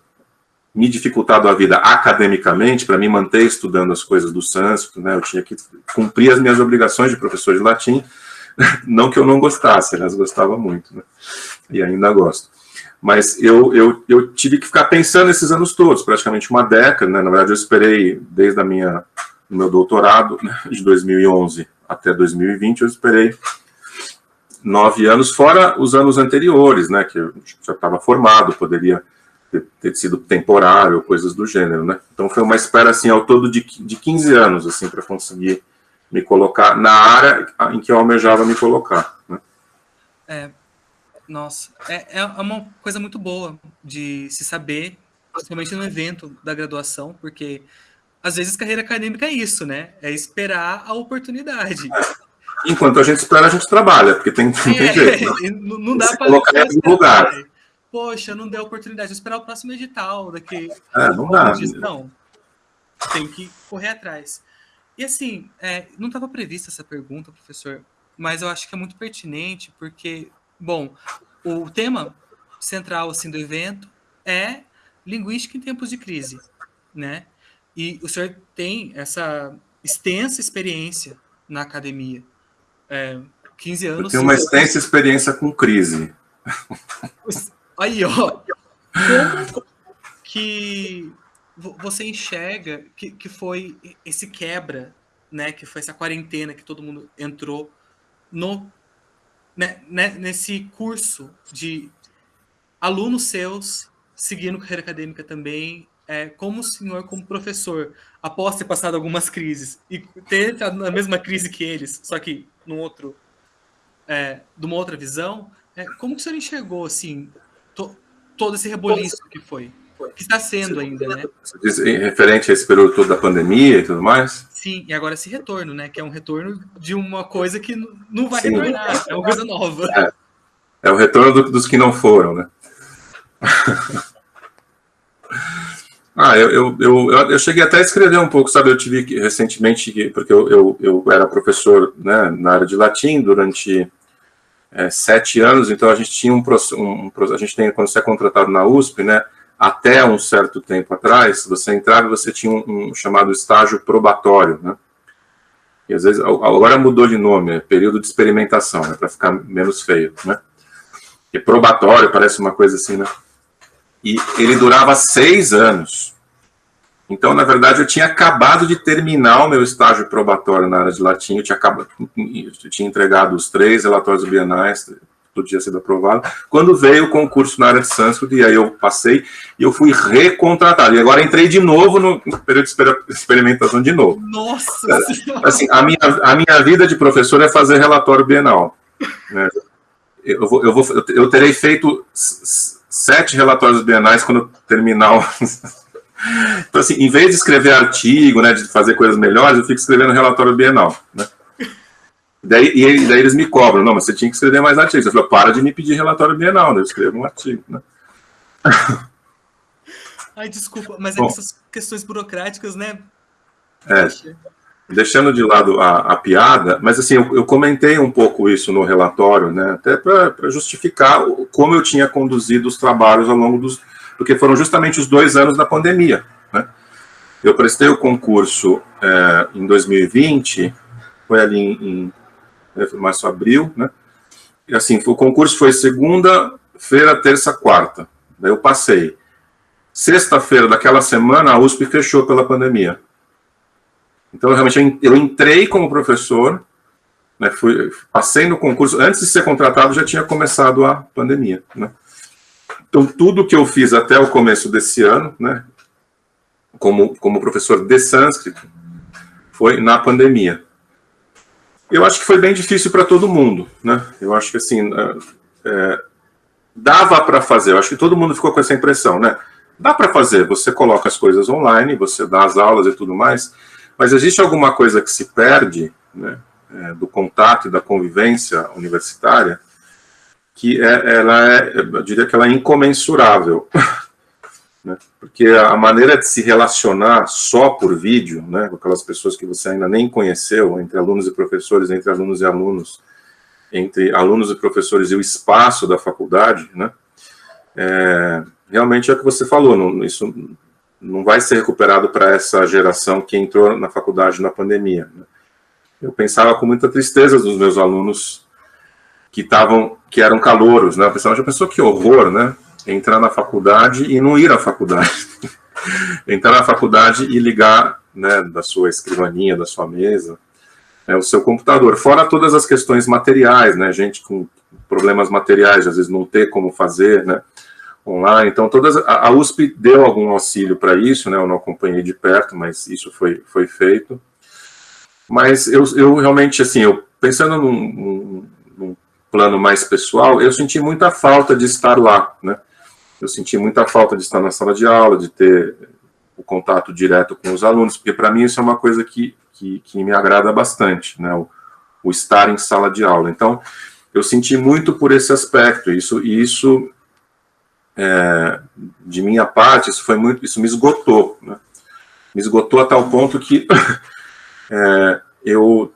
me dificultado a vida academicamente, para me manter estudando as coisas do sânscrito, né, eu tinha que cumprir as minhas obrigações de professor de latim, não que eu não gostasse, elas gostava muito, né, e ainda gosto. Mas eu, eu, eu tive que ficar pensando esses anos todos, praticamente uma década, né, na verdade eu esperei desde a minha, o meu doutorado, né, de 2011 até 2020, eu esperei nove anos, fora os anos anteriores, né, que eu já estava formado, poderia ter, ter, sido temporário, coisas do gênero, né. Então foi uma espera, assim, ao todo de, de 15 anos, assim, para conseguir me colocar na área em que eu almejava me colocar, né. É, nossa, é, é uma coisa muito boa de se saber, principalmente no evento da graduação, porque às vezes carreira acadêmica é isso, né? É esperar a oportunidade. Enquanto a gente espera, a gente trabalha, porque tem, tem é, jeito. Não, não dá para colocar em lugar. Poxa, não deu oportunidade. Vou esperar o próximo edital daqui. É, não dá. Não. Tem que correr atrás. E assim, é, não estava prevista essa pergunta, professor, mas eu acho que é muito pertinente, porque, bom, o tema central assim, do evento é linguística em tempos de crise, né? E o senhor tem essa extensa experiência na academia é, 15 anos. Eu tenho uma extensa experiência com crise. Aí, ó. Como que você enxerga que, que foi esse quebra, né? Que foi essa quarentena que todo mundo entrou no, né, né, nesse curso de alunos seus seguindo carreira acadêmica também, é, como o senhor, como professor, após ter passado algumas crises e ter entrado na mesma crise que eles, só que num outro, é, de uma outra visão, é, como que o senhor enxergou, assim, to, todo esse reboliço que foi? Que está sendo ainda, né? Você diz referente a esse período todo da pandemia e tudo mais? Sim, e agora esse retorno, né? Que é um retorno de uma coisa que não vai Sim. retornar, é uma coisa nova. É, é o retorno do, dos que não foram, né? Ah, eu, eu, eu, eu, cheguei até a escrever um pouco, sabe? Eu tive que, recentemente, porque eu, eu, eu era professor né, na área de latim durante é, sete anos, então a gente tinha um, um, a gente tem, quando você é contratado na USP, né, até um certo tempo atrás, você entrava e você tinha um, um chamado estágio probatório, né? E às vezes, agora mudou de nome, é período de experimentação, né, para ficar menos feio, né? E probatório parece uma coisa assim, né? E ele durava seis anos. Então, na verdade, eu tinha acabado de terminar o meu estágio probatório na área de latim, eu tinha, acabado, eu tinha entregado os três relatórios bienais, tudo tinha sido aprovado, quando veio o concurso na área de sânscrito, e aí eu passei, e eu fui recontratado, e agora entrei de novo no período de experimentação de novo. Nossa é, Assim, a minha, a minha vida de professor é fazer relatório bienal. Né? Eu, vou, eu, vou, eu terei feito sete relatórios bienais quando terminar o... Então, assim, em vez de escrever artigo, né, de fazer coisas melhores, eu fico escrevendo relatório bienal, né? Daí, e daí eles me cobram, não, mas você tinha que escrever mais artigos. Eu falei, para de me pedir relatório bienal, né? eu escrevo um artigo, né? Ai, desculpa, mas é Bom, essas questões burocráticas, né? É, deixando de lado a, a piada, mas assim, eu, eu, comentei um pouco isso no relatório, né? Até para justificar como eu tinha conduzido os trabalhos ao longo dos... Porque foram justamente os dois anos da pandemia, né? Eu prestei o concurso é, em 2020, foi ali em, em né, março, abril, né? E assim, o concurso foi segunda-feira, terça, quarta. Daí eu passei. Sexta-feira daquela semana, a USP fechou pela pandemia. Então, realmente, eu entrei como professor, né, fui, passei no concurso, antes de ser contratado já tinha começado a pandemia. Né? Então, tudo que eu fiz até o começo desse ano, né, como, como professor de sânscrito, foi na pandemia. Eu acho que foi bem difícil para todo mundo, né? Eu acho que assim é, dava para fazer. Eu acho que todo mundo ficou com essa impressão, né? Dá para fazer. Você coloca as coisas online, você dá as aulas e tudo mais, mas existe alguma coisa que se perde, né? É, do contato e da convivência universitária, que é, ela é, eu diria que ela é incomensurável. Né? Porque a maneira de se relacionar só por vídeo, né, com aquelas pessoas que você ainda nem conheceu, entre alunos e professores, entre alunos e alunos, entre alunos e professores e o espaço da faculdade, né, é, realmente é o que você falou, não, isso não vai ser recuperado para essa geração que entrou na faculdade na pandemia. Né. Eu pensava com muita tristeza dos meus alunos que estavam, que eram calouros, né, eu pensava, já pensou que horror, né, entrar na faculdade e não ir à faculdade. entrar na faculdade e ligar né, da sua escrivaninha, da sua mesa, né, o seu computador. Fora todas as questões materiais, né, gente com problemas materiais, às vezes não ter como fazer, né, online. Então, todas, a, USP deu algum auxílio para isso, né, eu não acompanhei de perto, mas isso foi, foi feito. Mas eu, eu realmente, assim, eu, pensando num, num, plano mais pessoal, eu senti muita falta de estar lá, né, eu senti muita falta de estar na sala de aula, de ter o contato direto com os alunos, porque para mim isso é uma coisa que, que, que me agrada bastante, né, o, o, estar em sala de aula. Então, eu senti muito por esse aspecto, isso, isso, é, de minha parte, isso foi muito, isso me esgotou, né, me esgotou a tal ponto que é, eu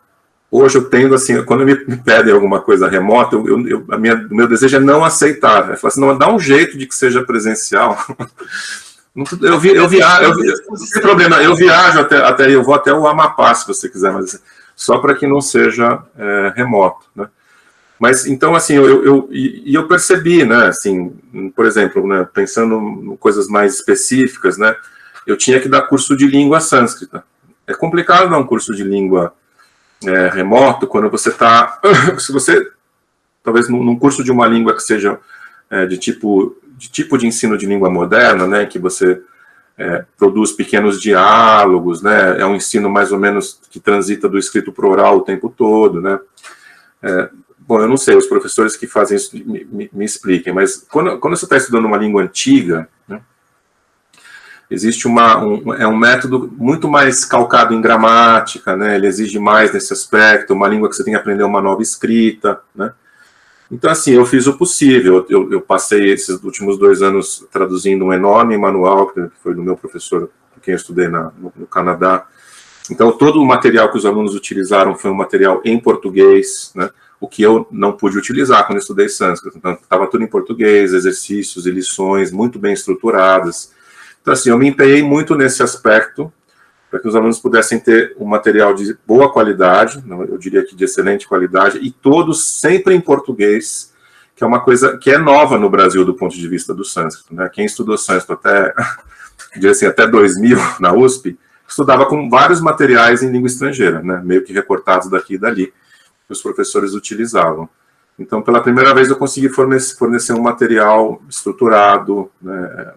Hoje eu tendo, assim, quando me pedem alguma coisa remota, eu, eu, a minha, o meu desejo é não aceitar. É falar assim, não, dá um jeito de que seja presencial. Eu, vi, eu viajo, eu, tem problema, eu viajo até, até, eu vou até o Amapá, se você quiser, mas só para que não seja é, remoto, né? Mas, então, assim, eu, eu, e, eu percebi, né, assim, por exemplo, né, pensando em coisas mais específicas, né, eu tinha que dar curso de língua sânscrita. É complicado dar um curso de língua é, remoto, quando você está, se você, talvez num, curso de uma língua que seja é, de, tipo, de tipo de ensino de língua moderna, né, que você é, produz pequenos diálogos, né, é um ensino mais ou menos que transita do escrito para oral o tempo todo, né, é, bom, eu não sei, os professores que fazem isso me, me, me expliquem, mas quando, quando você está estudando uma língua antiga, né, existe uma, um, é um método muito mais calcado em gramática, né? ele exige mais nesse aspecto, uma língua que você tem que aprender uma nova escrita, né? Então, assim, eu fiz o possível. Eu, eu, passei esses últimos dois anos traduzindo um enorme manual, que foi do meu professor, com quem eu estudei na, no, no, Canadá. Então, todo o material que os alunos utilizaram foi um material em português, né? O que eu não pude utilizar quando estudei sânscrito. Então, estava tudo em português, exercícios e lições muito bem estruturadas. Então, assim, eu me empenhei muito nesse aspecto, para que os alunos pudessem ter um material de boa qualidade, eu diria que de excelente qualidade, e todos sempre em português, que é uma coisa que é nova no Brasil do ponto de vista do sânscrito. Né? Quem estudou sânscrito até, assim, até 2000 na USP, estudava com vários materiais em língua estrangeira, né? meio que recortados daqui e dali, que os professores utilizavam. Então, pela primeira vez, eu consegui fornecer, fornecer um material estruturado, né,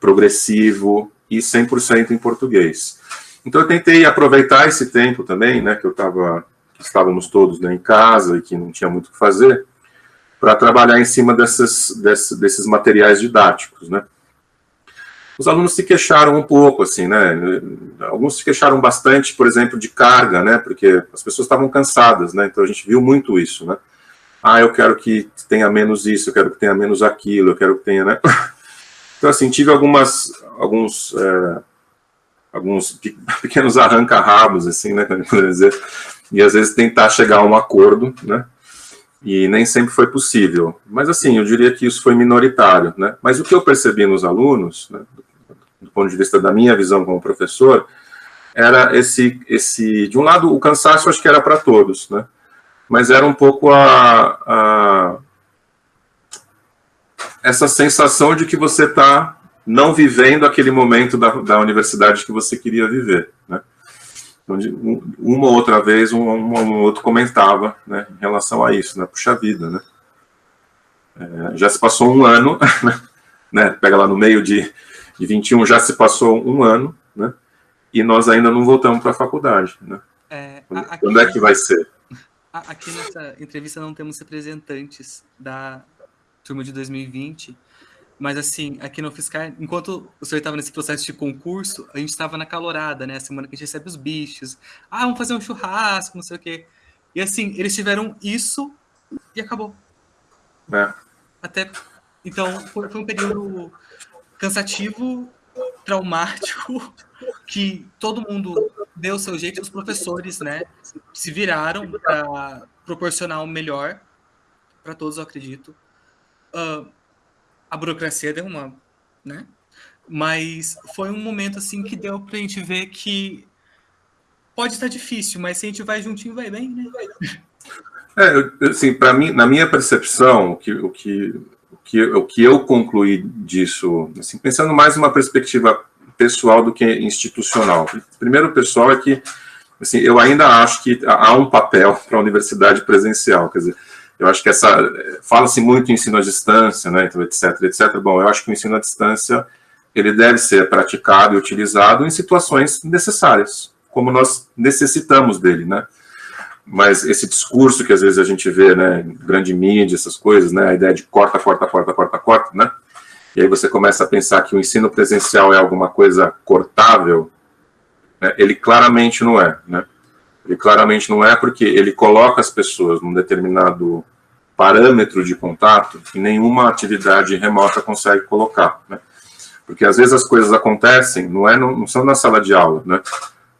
progressivo e 100% em português. Então eu tentei aproveitar esse tempo também, né, que eu estava, estávamos todos né, em casa e que não tinha muito o que fazer, para trabalhar em cima dessas, desses, desses materiais didáticos, né. Os alunos se queixaram um pouco, assim, né, alguns se queixaram bastante, por exemplo, de carga, né, porque as pessoas estavam cansadas, né, então a gente viu muito isso, né. Ah, eu quero que tenha menos isso, eu quero que tenha menos aquilo, eu quero que tenha, né. Então, assim, tive algumas, alguns... É, alguns pequenos arranca-rabos, assim, né, e às vezes tentar chegar a um acordo, né, e nem sempre foi possível. Mas, assim, eu diria que isso foi minoritário, né, mas o que eu percebi nos alunos, né, do ponto de vista da minha visão como professor, era esse, esse de um lado, o cansaço acho que era para todos, né, mas era um pouco a, a essa sensação de que você está não vivendo aquele momento da, da universidade que você queria viver, né? Onde uma ou outra vez um, um, um, outro comentava, né, em relação a isso, né, puxa vida, né? É, já se passou um ano, né, pega lá no meio de, de 21, já se passou um ano, né, e nós ainda não voltamos para a faculdade, né? É, aqui, Quando é que vai ser? Aqui nessa entrevista não temos representantes da turma de 2020, mas assim, aqui no Fiscal, enquanto o senhor estava nesse processo de concurso, a gente estava na calorada, né? A semana que a gente recebe os bichos. Ah, vamos fazer um churrasco, não sei o quê. E assim, eles tiveram isso e acabou. É. Até. Então, foi, foi um período cansativo, traumático, que todo mundo deu o seu jeito, os professores, né, se viraram para proporcionar o melhor para todos, eu acredito. Uh, a burocracia deu uma, né? Mas foi um momento assim que deu para a gente ver que pode estar difícil, mas se a gente vai juntinho, vai bem, né? É, assim, para mim, na minha percepção, o que, o que, que, o que eu concluí disso, assim, pensando mais numa perspectiva pessoal do que institucional. Primeiro, pessoal, é que assim, eu ainda acho que há um papel para a universidade presencial, quer dizer, eu acho que essa fala-se muito em ensino à distância, né, então, etc, etc. Bom, eu acho que o ensino à distância ele deve ser praticado e utilizado em situações necessárias, como nós necessitamos dele, né? Mas esse discurso que às vezes a gente vê, né, grande mídia, essas coisas, né, a ideia de corta, corta, corta, corta, corta, né? E aí você começa a pensar que o ensino presencial é alguma coisa cortável, né, ele claramente não é, né? Ele claramente não é porque ele coloca as pessoas num determinado parâmetro de contato que nenhuma atividade remota consegue colocar, né? Porque às vezes as coisas acontecem, não, é no, não são na sala de aula, né?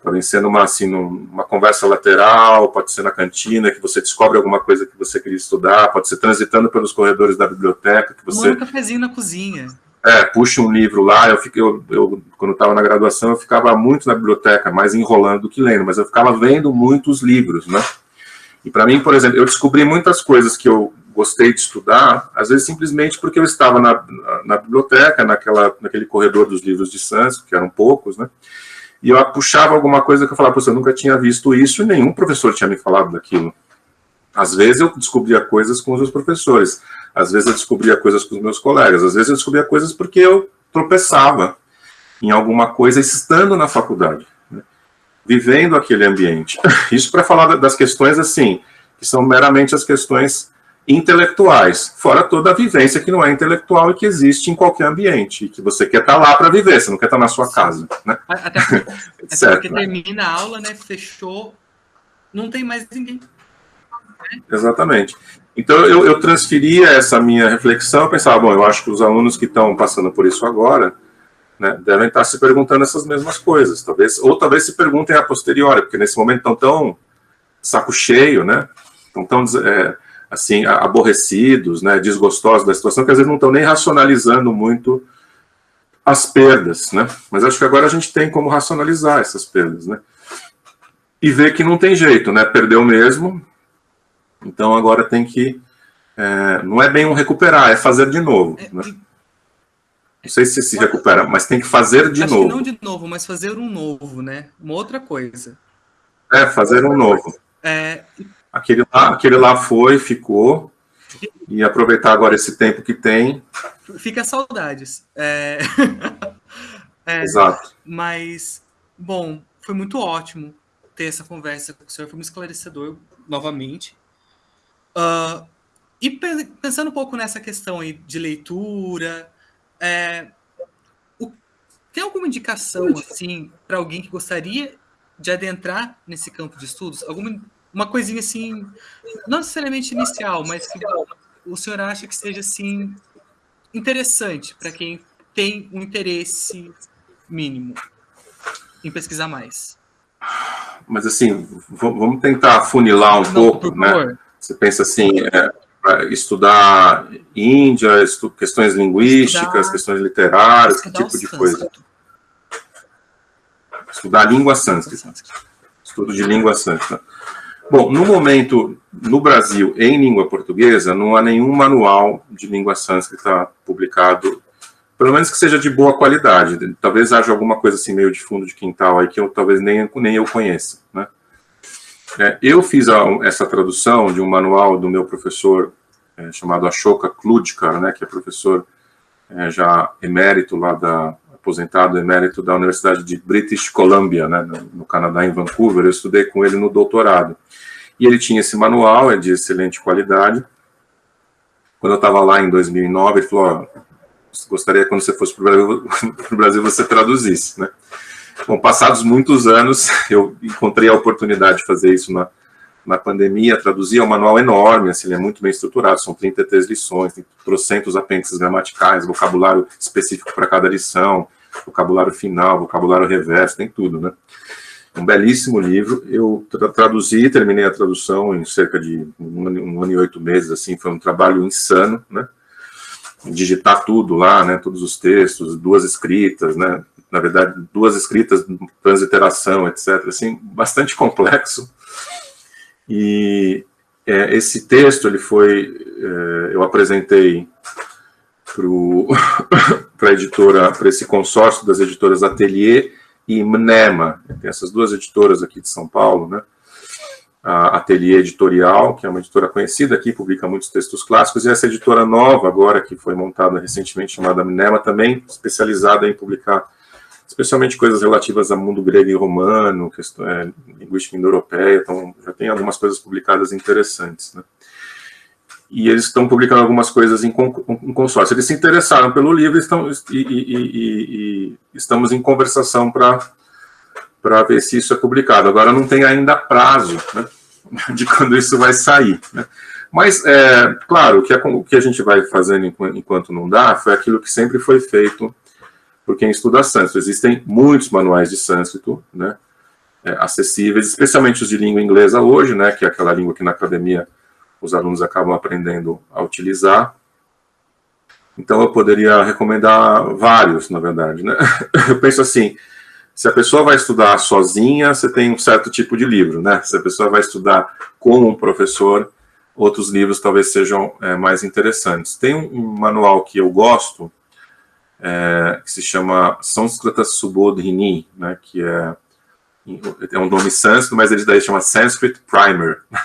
Podem ser numa, assim, numa conversa lateral, pode ser na cantina, que você descobre alguma coisa que você queria estudar, pode ser transitando pelos corredores da biblioteca, que você... Um cafezinho na cozinha. É, puxa um livro lá, eu, fiquei, eu, eu quando estava na graduação, eu ficava muito na biblioteca, mais enrolando do que lendo, mas eu ficava vendo muitos livros, né? E para mim, por exemplo, eu descobri muitas coisas que eu gostei de estudar, às vezes simplesmente porque eu estava na, na, na biblioteca, naquela, naquele corredor dos livros de Sanskrit, que eram poucos, né? E eu puxava alguma coisa que eu falava, eu nunca tinha visto isso e nenhum professor tinha me falado daquilo. Às vezes eu descobria coisas com os meus professores, às vezes eu descobria coisas com os meus colegas, às vezes eu descobria coisas porque eu tropeçava em alguma coisa estando na faculdade, né? vivendo aquele ambiente. Isso para falar das questões assim, que são meramente as questões intelectuais, fora toda a vivência que não é intelectual e que existe em qualquer ambiente, e que você quer estar tá lá para viver, você não quer estar tá na sua casa. Né? Até, porque, até porque termina a aula, né, fechou, não tem mais ninguém. Exatamente. Então, eu, eu transferia essa minha reflexão, pensava, bom, eu acho que os alunos que estão passando por isso agora, né, devem estar se perguntando essas mesmas coisas, talvez, ou talvez se perguntem a posteriori, porque nesse momento estão tão saco cheio, né, estão tão, é, assim, aborrecidos, né, desgostosos da situação, que às vezes não estão nem racionalizando muito as perdas, né, mas acho que agora a gente tem como racionalizar essas perdas, né, e ver que não tem jeito, né, perdeu mesmo, então agora tem que, é, não é bem um recuperar, é fazer de novo, é, né? Não sei se se recupera, mas tem que fazer de Acho novo. não de novo, mas fazer um novo, né? Uma outra coisa. É, fazer um novo. É... Aquele, lá, aquele lá foi, ficou, e aproveitar agora esse tempo que tem. Fica saudades. É... é... Exato. Mas, bom, foi muito ótimo ter essa conversa com o senhor, foi muito esclarecedor, novamente. Uh, e pensando um pouco nessa questão aí de leitura, é, o, tem alguma indicação assim para alguém que gostaria de adentrar nesse campo de estudos? Alguma uma coisinha assim, não necessariamente inicial, mas que o senhor acha que seja assim interessante para quem tem um interesse mínimo em pesquisar mais? Mas assim, vamos tentar funilar um não, pouco, né? Você pensa assim, é, estudar Índia, estu questões linguísticas, estudar, questões literárias, que tipo de coisa? Estudar língua sânscrita. Estudo de língua sânscrita. Bom, no momento, no Brasil, em língua portuguesa, não há nenhum manual de língua sânscrita publicado, pelo menos que seja de boa qualidade. Talvez haja alguma coisa assim meio de fundo de quintal aí que eu talvez nem, nem eu conheça, né? É, eu fiz a, essa tradução de um manual do meu professor é, chamado Ashoka Kludkar, né, que é professor é, já emérito lá da aposentado emérito da Universidade de British Columbia, né, no, Canadá, em Vancouver. Eu estudei com ele no doutorado. E ele tinha esse manual, é de excelente qualidade. Quando eu estava lá em 2009, ele falou: oh, gostaria quando você fosse para o Brasil você traduzisse, né? Bom, passados muitos anos, eu encontrei a oportunidade de fazer isso na, na pandemia, traduzir, é um manual enorme, assim, ele é muito bem estruturado, são 33 lições, tem trocentos apêndices gramaticais, vocabulário específico para cada lição, vocabulário final, vocabulário reverso, tem tudo, né? Um belíssimo livro, eu tra traduzi, terminei a tradução em cerca de um ano, um ano e oito meses, assim, foi um trabalho insano, né? Digitar tudo lá, né, todos os textos, duas escritas, né, na verdade, duas escritas, transliteração, etc. Assim, bastante complexo. E é, esse texto, ele foi, é, eu apresentei para a editora, para esse consórcio das editoras Atelier e Mnema, tem essas duas editoras aqui de São Paulo, né? A Atelier Editorial, que é uma editora conhecida aqui, publica muitos textos clássicos, e essa editora nova agora, que foi montada recentemente, chamada Mnema, também especializada em publicar especialmente coisas relativas ao mundo grego e romano, questão, é, linguística indo-europeia, então já tem algumas coisas publicadas interessantes, né? E eles estão publicando algumas coisas em, consórcio. Eles se interessaram pelo livro estão, e, e, e, e estamos em conversação para ver se isso é publicado. Agora não tem ainda prazo né, de quando isso vai sair. Né? Mas, é, claro, o que, a, o que a gente vai fazendo enquanto não dá foi aquilo que sempre foi feito por quem estuda sânscrito. Existem muitos manuais de sânscrito, né, é, acessíveis, especialmente os de língua inglesa hoje, né, que é aquela língua que na academia os alunos acabam aprendendo a utilizar. Então eu poderia recomendar vários, na verdade, né. Eu penso assim, se a pessoa vai estudar sozinha, você tem um certo tipo de livro, né, se a pessoa vai estudar com um professor, outros livros talvez sejam é, mais interessantes. Tem um, um manual que eu gosto, é, que se chama Sanskrita Subodhini, né, que é, é um nome sânscrito, mas ele daí chama Sanskrit Primer,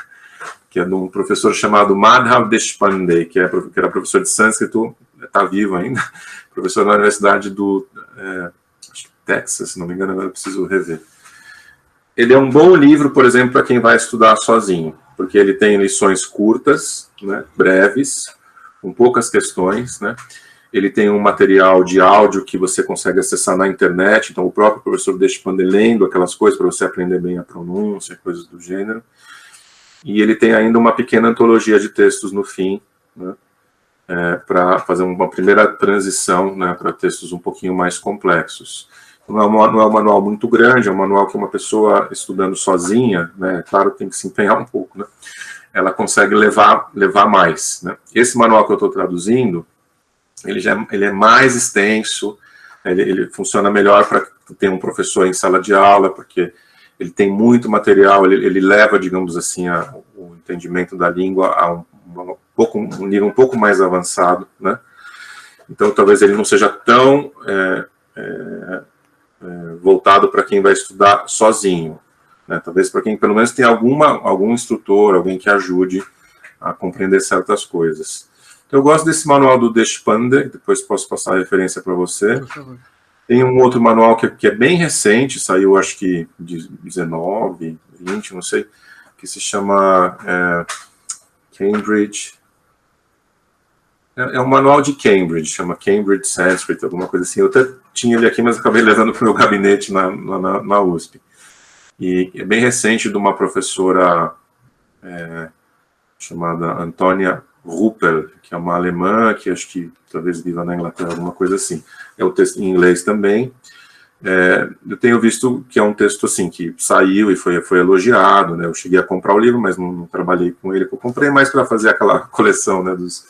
que é de um professor chamado Madhav Deshpande, que, é, que era professor de sânscrito, está vivo ainda, professor na Universidade do é, Texas, se não me engano, agora preciso rever. Ele é um bom livro, por exemplo, para quem vai estudar sozinho, porque ele tem lições curtas, né, breves, com poucas questões, né, ele tem um material de áudio que você consegue acessar na internet, então o próprio professor deixa lendo aquelas coisas para você aprender bem a pronúncia, coisas do gênero. e ele tem ainda uma pequena antologia de textos no fim, né, é, para fazer uma primeira transição né, para textos um pouquinho mais complexos. Não é, um, não é um manual muito grande, é um manual que uma pessoa estudando sozinha, né, claro, tem que se empenhar um pouco, né, ela consegue levar, levar mais. Né. Esse manual que eu estou traduzindo, ele, já, é, ele é mais extenso, ele, ele funciona melhor para ter um professor em sala de aula, porque ele tem muito material, ele, ele leva, digamos assim, a, o entendimento da língua a um, um, pouco, um nível um pouco mais avançado, né? Então, talvez ele não seja tão é, é, é, voltado para quem vai estudar sozinho, né? Talvez para quem, pelo menos, tem alguma, algum instrutor, alguém que ajude a compreender certas coisas. Então, eu gosto desse manual do Deshpande, depois posso passar a referência para você. Tem um outro manual que, que, é bem recente, saiu acho que de 19, 20, não sei, que se chama é, Cambridge. É, é, um manual de Cambridge, chama Cambridge Sanskrit, alguma coisa assim. Eu até tinha ele aqui, mas acabei levando para o meu gabinete na, na, na, USP. E é bem recente de uma professora é, chamada Antônia Ruppel, que é uma alemã, que acho que talvez viva na Inglaterra, alguma coisa assim. É o texto em inglês também. É, eu tenho visto que é um texto assim que saiu e foi, foi elogiado, né? Eu cheguei a comprar o livro, mas não, não trabalhei com ele. Eu comprei mais para fazer aquela coleção, né, dos,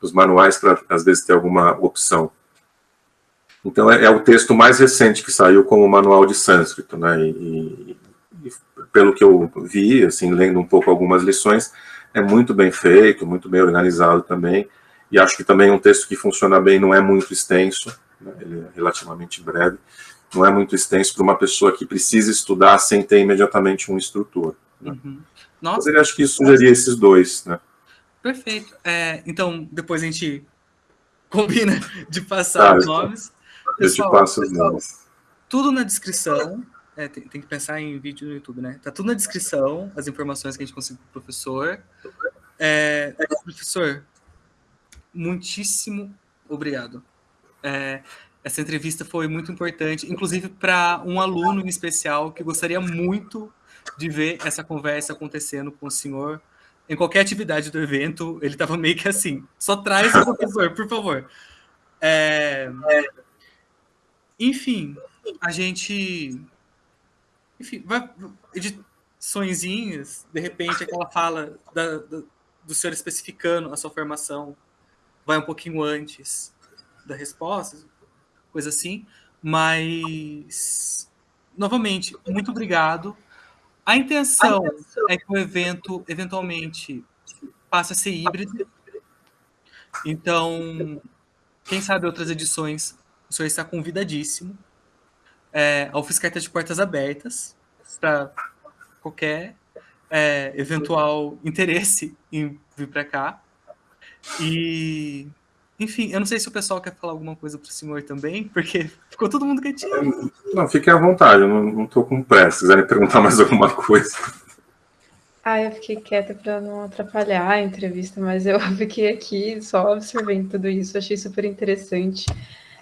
dos manuais para às vezes ter alguma opção. Então é, é, o texto mais recente que saiu como manual de sânscrito, né? E, e, pelo que eu vi, assim, lendo um pouco algumas lições, é muito bem feito, muito bem organizado também. E acho que também é um texto que funciona bem, não é muito extenso, né? ele é relativamente breve não é muito extenso para uma pessoa que precisa estudar sem ter imediatamente um instrutor. Né? Uhum. Nossa, Mas acho que sugeria esses dois, né? Perfeito. É, então, depois a gente combina de passar tá, os nomes. Eu te passo os nomes. Tudo na descrição. É, tem, tem, que pensar em vídeo no YouTube, né? Tá tudo na descrição, as informações que a gente conseguiu do professor. É, professor, muitíssimo obrigado. É, essa entrevista foi muito importante, inclusive para um aluno em especial que gostaria muito de ver essa conversa acontecendo com o senhor. Em qualquer atividade do evento, ele estava meio que assim, só traz o professor, por favor. É, enfim, a gente... Enfim, vai, ediçõezinhas, de repente aquela fala da, da, do senhor especificando a sua formação vai um pouquinho antes da resposta, coisa assim. Mas, novamente, muito obrigado. A intenção, a intenção é que o evento, eventualmente, passe a ser híbrido. Então, quem sabe outras edições, o senhor está convidadíssimo. É, a UFSCar está de portas abertas para qualquer é, eventual interesse em vir para cá. E enfim, eu não sei se o pessoal quer falar alguma coisa para o senhor também, porque ficou todo mundo quietinho. Não, fiquem à vontade, eu não estou com pressa. Se quiserem perguntar mais alguma coisa. Ah, eu fiquei quieta para não atrapalhar a entrevista, mas eu fiquei aqui só observando tudo isso, achei super interessante.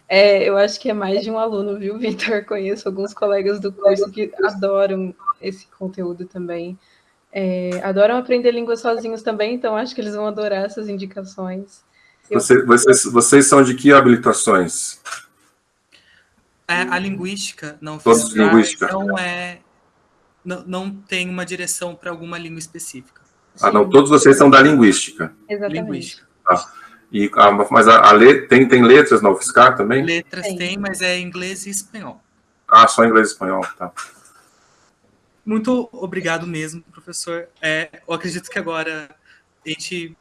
É, eu acho que é mais de um aluno, viu, Vitor? Conheço alguns colegas do curso que adoram esse conteúdo também. É, adoram aprender línguas sozinhos também, então acho que eles vão adorar essas indicações. Você, vocês, vocês são de que habilitações? É, a linguística não Todos linguística. não é não, não tem uma direção para alguma língua específica. Ah, não, todos vocês são da linguística. Exatamente. Linguística. Ah, e, mas a, a le, tem, tem letras na UFSCar também? Letras tem. tem, mas é inglês e espanhol. Ah, só inglês e espanhol, tá. Muito obrigado mesmo, professor. É, eu acredito que agora a gente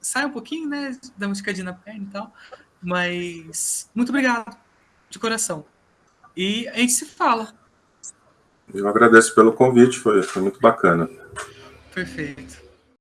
sai um pouquinho, né? Dá uma esticadinha na perna e tal. Mas muito obrigado, de coração. E a gente se fala. Eu agradeço pelo convite, foi, foi muito bacana. Perfeito.